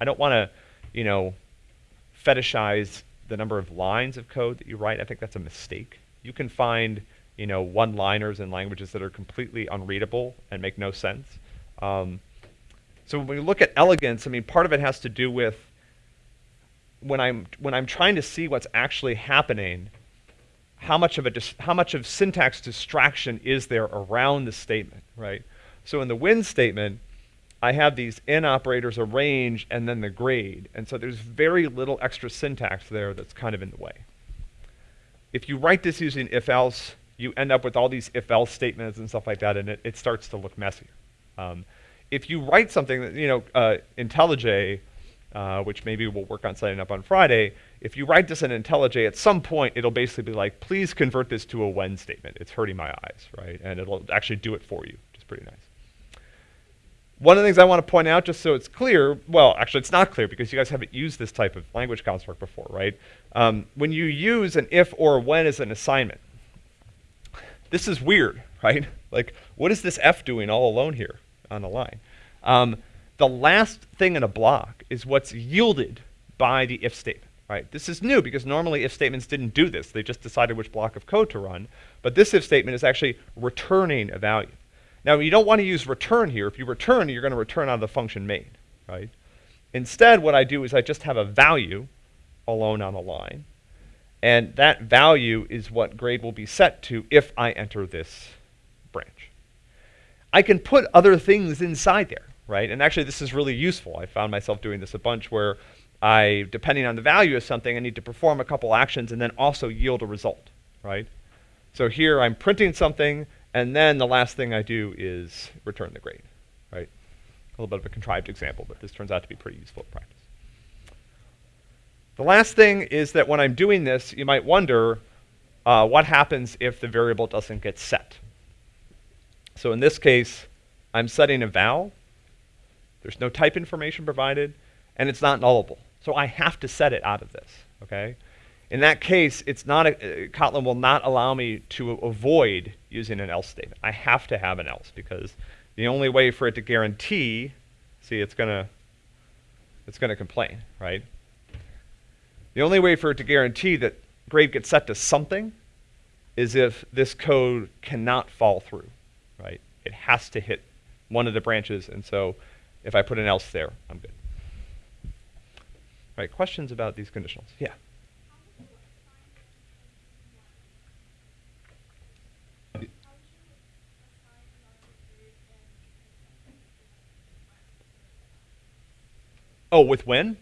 I don't want to, you know, fetishize the number of lines of code that you write. I think that's a mistake. You can find you know, one-liners in languages that are completely unreadable and make no sense. Um, so when we look at elegance, I mean, part of it has to do with when I'm when I'm trying to see what's actually happening, how much of a how much of syntax distraction is there around the statement, right? So in the when statement, I have these in operators arranged and then the grade, and so there's very little extra syntax there that's kind of in the way. If you write this using if else, you end up with all these if-else statements and stuff like that, and it, it starts to look messy. Um, if you write something that, you know, uh, IntelliJ, uh, which maybe we'll work on setting up on Friday, if you write this in IntelliJ, at some point it'll basically be like, please convert this to a when statement. It's hurting my eyes, right? And it'll actually do it for you, which is pretty nice. One of the things I want to point out, just so it's clear, well, actually, it's not clear because you guys haven't used this type of language construct before, right? Um, when you use an if or when as an assignment, this is weird, [LAUGHS] right? Like, what is this f doing all alone here on the line? Um, the last thing in a block is what's yielded by the if statement, right? This is new because normally if statements didn't do this. They just decided which block of code to run. But this if statement is actually returning a value. Now, you don't want to use return here. If you return, you're going to return out of the function main, right? Instead, what I do is I just have a value alone on the line. And that value is what grade will be set to if I enter this branch. I can put other things inside there, right? And actually, this is really useful. I found myself doing this a bunch where I, depending on the value of something, I need to perform a couple actions and then also yield a result, right? So here I'm printing something, and then the last thing I do is return the grade, right? A little bit of a contrived example, but this turns out to be pretty useful in practice. The last thing is that when I'm doing this, you might wonder uh, what happens if the variable doesn't get set. So in this case, I'm setting a val. There's no type information provided, and it's not nullable. So I have to set it out of this, okay? In that case, it's not a, uh, Kotlin will not allow me to avoid using an else statement. I have to have an else because the only way for it to guarantee, see, it's gonna, it's gonna complain, right? The only way for it to guarantee that grade gets set to something is if this code cannot fall through, right? It has to hit one of the branches, and so if I put an else there, I'm good. All right, questions about these conditionals? Yeah. Oh, with when?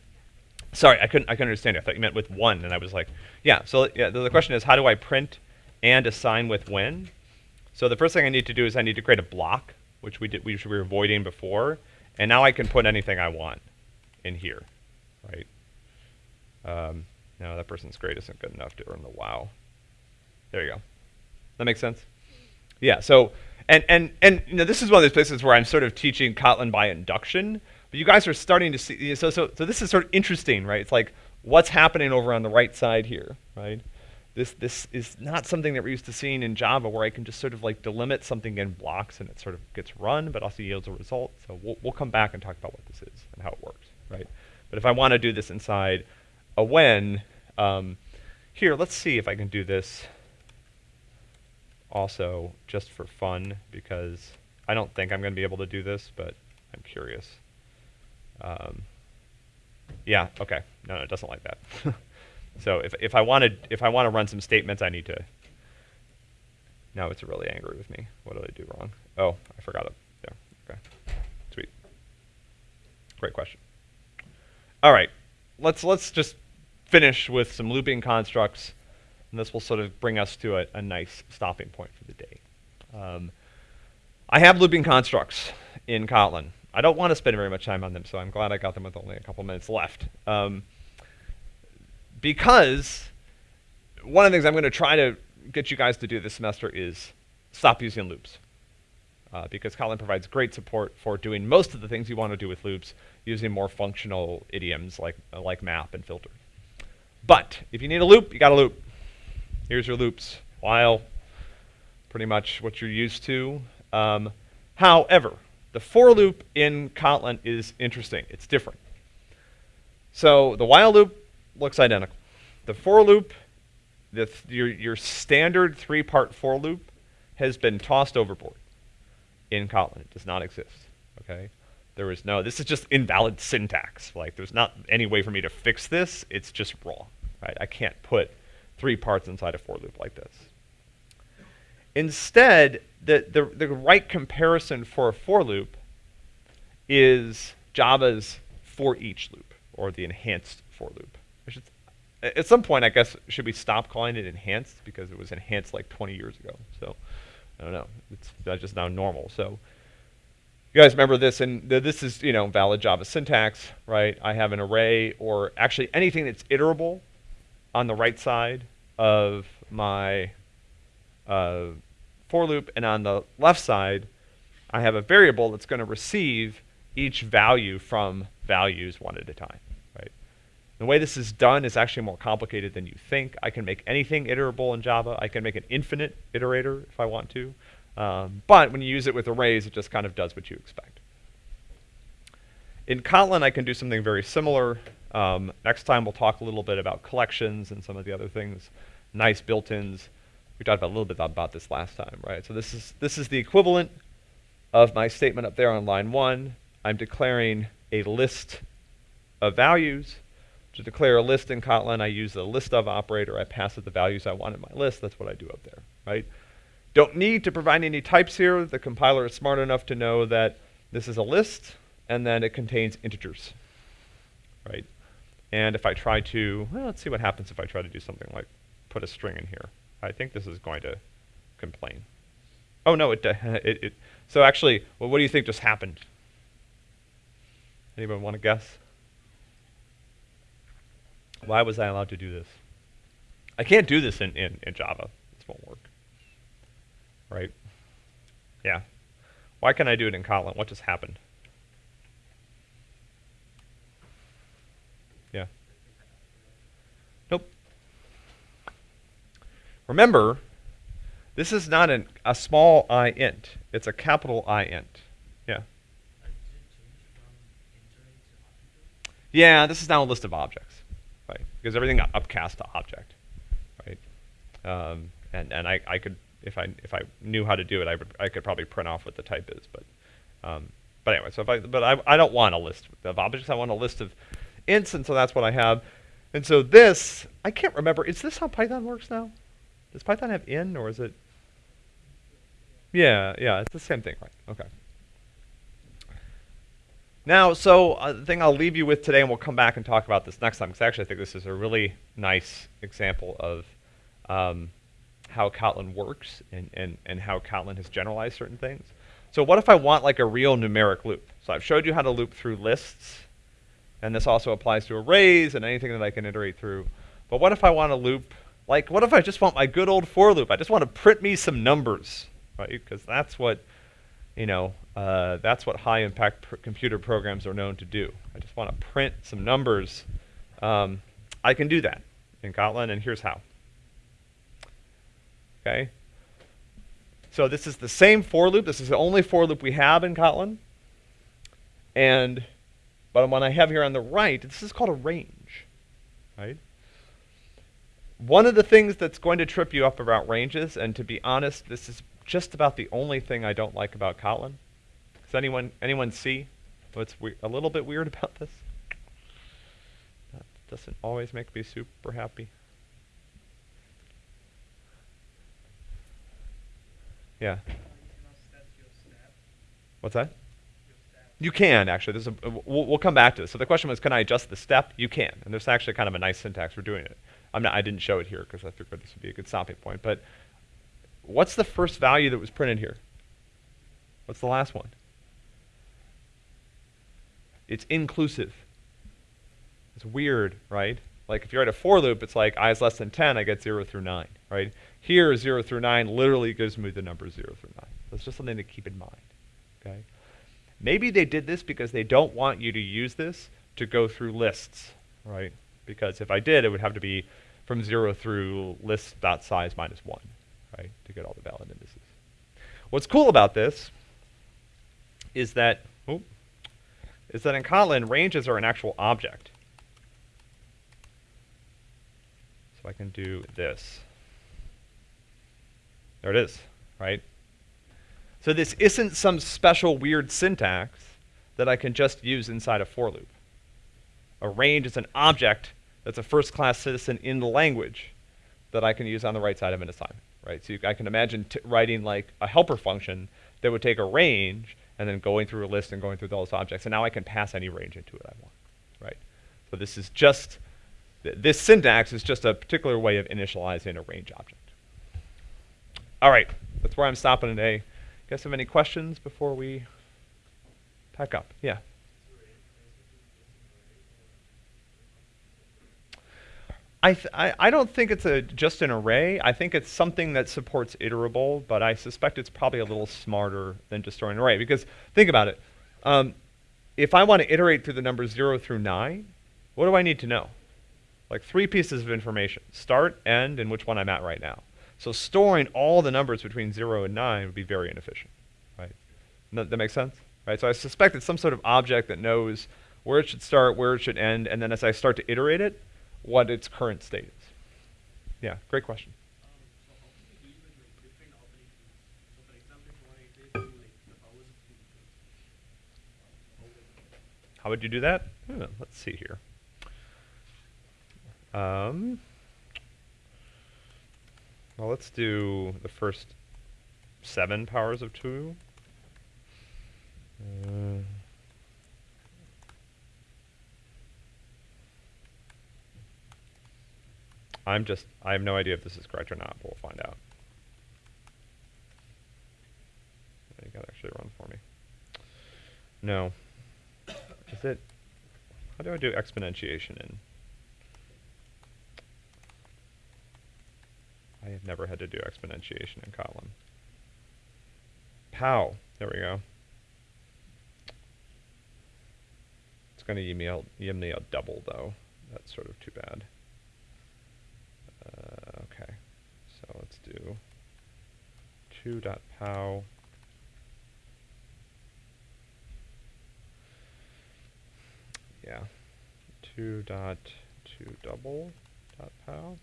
Sorry, I couldn't. I couldn't understand you. I thought you meant with one, and I was like, yeah. So yeah, the, question is, how do I print and assign with when? So the first thing I need to do is I need to create a block, which we did, which we were avoiding before, and now I can put anything I want in here, right? Um, no, that person's grade isn't good enough to earn the wow. There you go. That makes sense. Yeah. So and and and you know this is one of those places where I'm sort of teaching Kotlin by induction but you guys are starting to see, so, so, so this is sort of interesting, right? It's like, what's happening over on the right side here, right? This, this is not something that we're used to seeing in Java where I can just sort of like delimit something in blocks and it sort of gets run, but also yields a result. So we'll, we'll come back and talk about what this is and how it works, right? But if I want to do this inside a when, um, here, let's see if I can do this also just for fun because I don't think I'm going to be able to do this, but I'm curious. Um, yeah, okay. No, no, it doesn't like that. [LAUGHS] so if, if I wanted, if I want to run some statements, I need to. Now it's really angry with me. What did I do wrong? Oh, I forgot it. Yeah, okay. Sweet. Great question. All right, let's let's just finish with some looping constructs, and this will sort of bring us to a, a nice stopping point for the day. Um, I have looping constructs in Kotlin. I don't want to spend very much time on them, so I'm glad I got them with only a couple minutes left. Um, because one of the things I'm going to try to get you guys to do this semester is stop using loops. Uh, because Kotlin provides great support for doing most of the things you want to do with loops using more functional idioms like, uh, like map and filter. But if you need a loop, you got a loop. Here's your loops. While, pretty much what you're used to. Um, however, the for loop in Kotlin is interesting. It's different. So the while loop looks identical. The for loop, the th your, your standard three-part for loop has been tossed overboard in Kotlin. It does not exist, okay? There is no, this is just invalid syntax. Like, there's not any way for me to fix this. It's just raw, right? I can't put three parts inside a for loop like this. Instead, the, the, the right comparison for a for loop is Java's for each loop, or the enhanced for loop. Should, at some point, I guess, should we stop calling it enhanced because it was enhanced like 20 years ago. So I don't know. It's just now normal. So you guys remember this, and th this is you know valid Java syntax, right? I have an array, or actually anything that's iterable, on the right side of my uh, for loop, and on the left side, I have a variable that's going to receive each value from values one at a time, right? The way this is done is actually more complicated than you think. I can make anything iterable in Java. I can make an infinite iterator if I want to. Um, but when you use it with arrays, it just kind of does what you expect. In Kotlin, I can do something very similar. Um, next time, we'll talk a little bit about collections and some of the other things, nice built-ins. We talked about a little bit about this last time, right? So this is, this is the equivalent of my statement up there on line one. I'm declaring a list of values. To declare a list in Kotlin, I use the list of operator. I pass it the values I want in my list. That's what I do up there, right? Don't need to provide any types here. The compiler is smart enough to know that this is a list and then it contains integers, right? And if I try to, well, let's see what happens if I try to do something like put a string in here. I think this is going to complain. Oh no, it, [LAUGHS] it, it so actually, well, what do you think just happened? Anyone want to guess? Why was I allowed to do this? I can't do this in, in, in Java. This won't work. Right? Yeah. Why can I do it in Kotlin? What just happened? Yeah. Nope. Remember, this is not an, a small i int. It's a capital I int. Yeah. Yeah, this is now a list of objects, right? Because everything got upcast to object, right? Um, and and I, I could if I if I knew how to do it, I would I could probably print off what the type is, but um, but anyway, so if I but I I don't want a list of objects. I want a list of ints, and so that's what I have. And so this I can't remember. Is this how Python works now? Does Python have in or is it? Yeah, yeah, it's the same thing, right? Okay. Now, so uh, the thing I'll leave you with today, and we'll come back and talk about this next time, because actually I think this is a really nice example of um, how Kotlin works and, and, and how Kotlin has generalized certain things. So what if I want like a real numeric loop? So I've showed you how to loop through lists, and this also applies to arrays and anything that I can iterate through. But what if I want to loop, like what if I just want my good old for loop? I just want to print me some numbers, right? Because that's what you know, uh, that's what high impact pr computer programs are known to do. I just want to print some numbers. Um, I can do that in Kotlin, and here's how. Okay. So this is the same for loop. This is the only for loop we have in Kotlin. And, but what I have here on the right, this is called a range, right? One of the things that's going to trip you up about ranges, and to be honest, this is just about the only thing I don't like about Kotlin. Does anyone anyone see what's a little bit weird [LAUGHS] about this? That doesn't always make me super happy. Yeah. What's that? You can actually. There's a, we'll, we'll, come back to this. So the question was, can I adjust the step? You can, and there's actually kind of a nice syntax for doing it. I'm not. I didn't show it here because I figured this would be a good stopping point. But What's the first value that was printed here? What's the last one? It's inclusive. It's weird, right? Like if you're at a for loop, it's like i is less than 10, I get 0 through 9, right? Here, 0 through 9 literally gives me the number 0 through 9. That's just something to keep in mind, okay? Maybe they did this because they don't want you to use this to go through lists, right? Because if I did, it would have to be from 0 through list.size minus 1 right, to get all the valid indices. What's cool about this is that, oh, is that in Kotlin, ranges are an actual object. So I can do this. There it is, right? So this isn't some special weird syntax that I can just use inside a for loop. A range is an object that's a first-class citizen in the language that I can use on the right side of an assignment right? So you, I can imagine writing like a helper function that would take a range and then going through a list and going through those objects. And now I can pass any range into it I want, right? So this is just, th this syntax is just a particular way of initializing a range object. All right, that's where I'm stopping today. Guys have any questions before we pack up? Yeah. I, I, I don't think it's a just an array. I think it's something that supports iterable, but I suspect it's probably a little smarter than just storing an array. Because think about it. Um, if I want to iterate through the numbers 0 through 9, what do I need to know? Like three pieces of information. Start, end, and which one I'm at right now. So storing all the numbers between 0 and 9 would be very inefficient, right? That, that makes sense? Right, so I suspect it's some sort of object that knows where it should start, where it should end, and then as I start to iterate it, what its current state is. Yeah, great question. How would you do that? Hmm, let's see here. Um, well, let's do the first seven powers of 2. Uh, I'm just, I have no idea if this is correct or not, but we'll find out. You gotta actually run for me. No. Is it, how do I do exponentiation in? I have never had to do exponentiation in Kotlin. Pow, there we go. It's to give me, a, give me a double though. That's sort of too bad. Uh, okay, so let's do 2.pow. Yeah, 2 dot 2 double dot pow.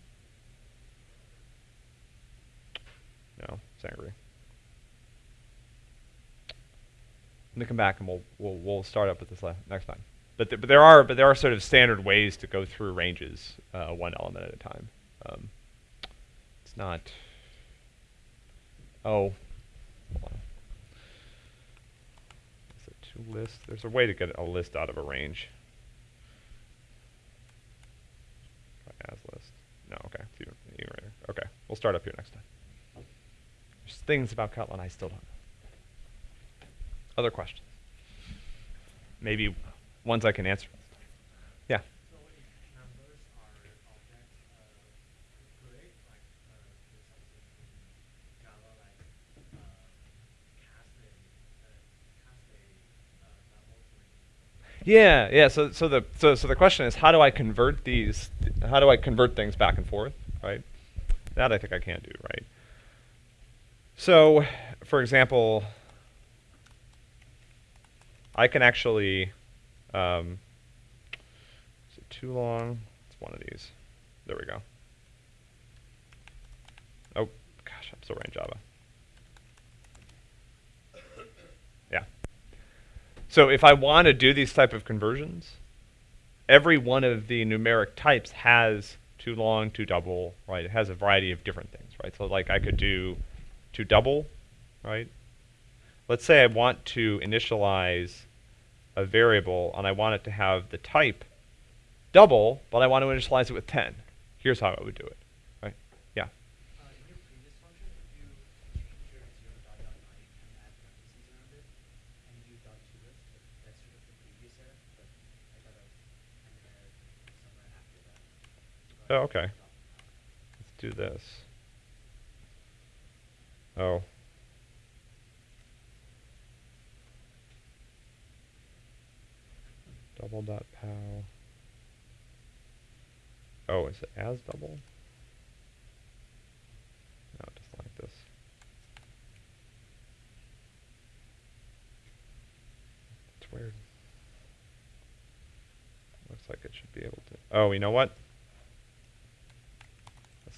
No, it's angry. Let me come back and we'll we'll we'll start up with this next time. But th but there are but there are sort of standard ways to go through ranges uh, one element at a time. Um, it's not. Oh, is it to list? There's a way to get a list out of a range. As list. No, okay. Even okay, we'll start up here next time. There's things about Kotlin I still don't know. Other questions? Maybe ones I can answer. Yeah, yeah. So, so the so so the question is, how do I convert these? How do I convert things back and forth? Right. That I think I can do. Right. So, for example, I can actually. Um, is it toLong? It's one of these. There we go. Oh gosh, I'm still writing Java. So if I want to do these type of conversions, every one of the numeric types has toLong, too double, right? It has a variety of different things, right? So like I could do to double, right? Let's say I want to initialize a variable and I want it to have the type double, but I want to initialize it with 10. Here's how I would do it. Oh, okay. Let's do this. Oh. Double dot pow. Oh, is it as double? No, just like this. It's weird. Looks like it should be able to. Oh, you know what?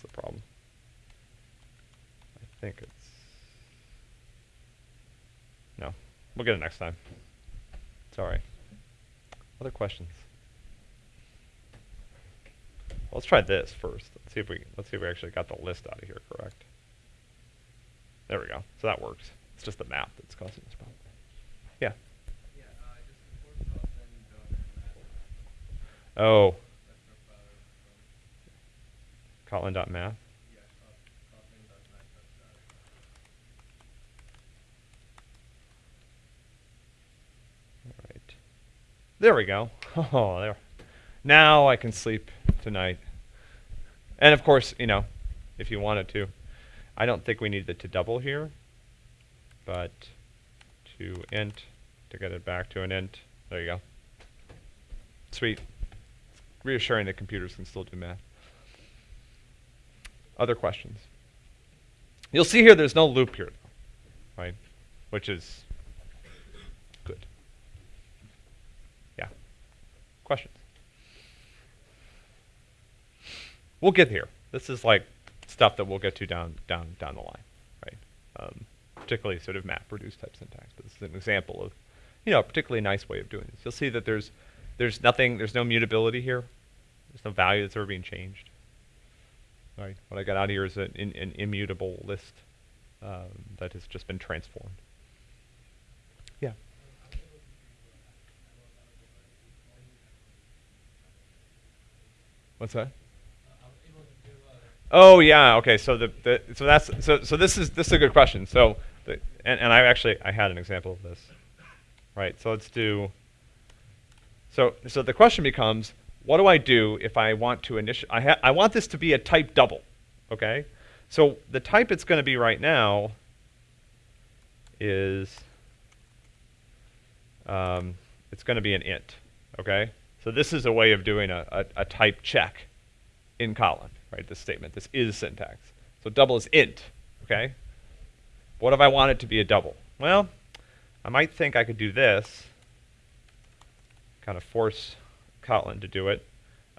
That's the problem. I think it's... No. We'll get it next time. Sorry. Other questions? Well, let's try this first. Let's see if we let's see if we actually got the list out of here correct. There we go. So that works. It's just the map that's causing this problem. Yeah. yeah uh, oh. Kotlin.math. There we go. [LAUGHS] Oh, there. Now I can sleep tonight. And of course, you know, if you wanted to. I don't think we need it to double here, but to int, to get it back to an int, There you go. Sweet. Reassuring that computers can still do math. Other questions? You'll see here there's no loop here, though, right? Which is good. Yeah. Questions? We'll get here. This is like stuff that we'll get to down down down the line, right? Um, particularly sort of map-reduce type syntax. But this is an example of, you know, a particularly nice way of doing this. You'll see that there's there's nothing, there's no mutability here. There's no value that's ever being changed. Right. What I got out of here is an, in, an immutable list um, that has just been transformed. Yeah. What's that? Oh yeah, okay. So the, the so that's so so this is this is a good question. So the, and and I actually I had an example of this. Right. So let's do. So so the question becomes, what do I do if I want to initial? I I want this to be a type double. Okay. So the type it's going to be right now is um, it's going to be an int. Okay. So this is a way of doing a, a, a type check in Kotlin right, this statement. This is syntax. So double is int, okay? What if I want it to be a double? Well, I might think I could do this, kind of force Kotlin to do it.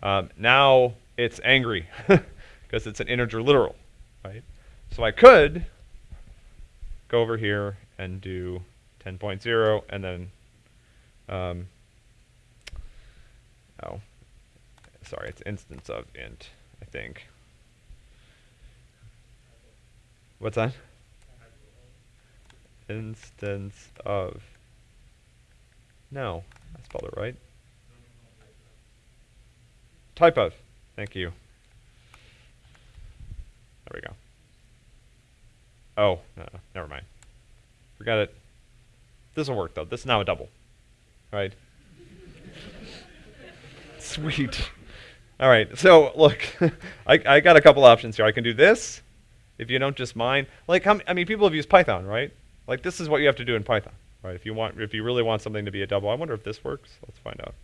Um, now it's angry [LAUGHS] because it's an integer literal, right? So I could go over here and do 10.0 and then, um, oh, sorry, it's instance of int. I think. What's that? Instance of. No, I spelled it right. Type of. Thank you. There we go. Oh, no, never mind. Forget it. This will work though. This is now a double. Right? [LAUGHS] Sweet. All right, so look, [LAUGHS] I, I got a couple options here. I can do this, if you don't just mind. Like, how, I mean, people have used Python, right? Like, this is what you have to do in Python, right? If you want, if you really want something to be a double, I wonder if this works. Let's find out.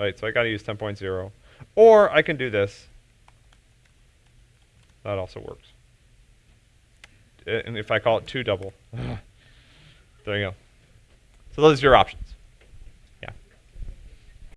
Right, so I got to use 10.0. Or I can do this. That also works. And if I call it toDouble, [SIGHS] there you go. So those are your options.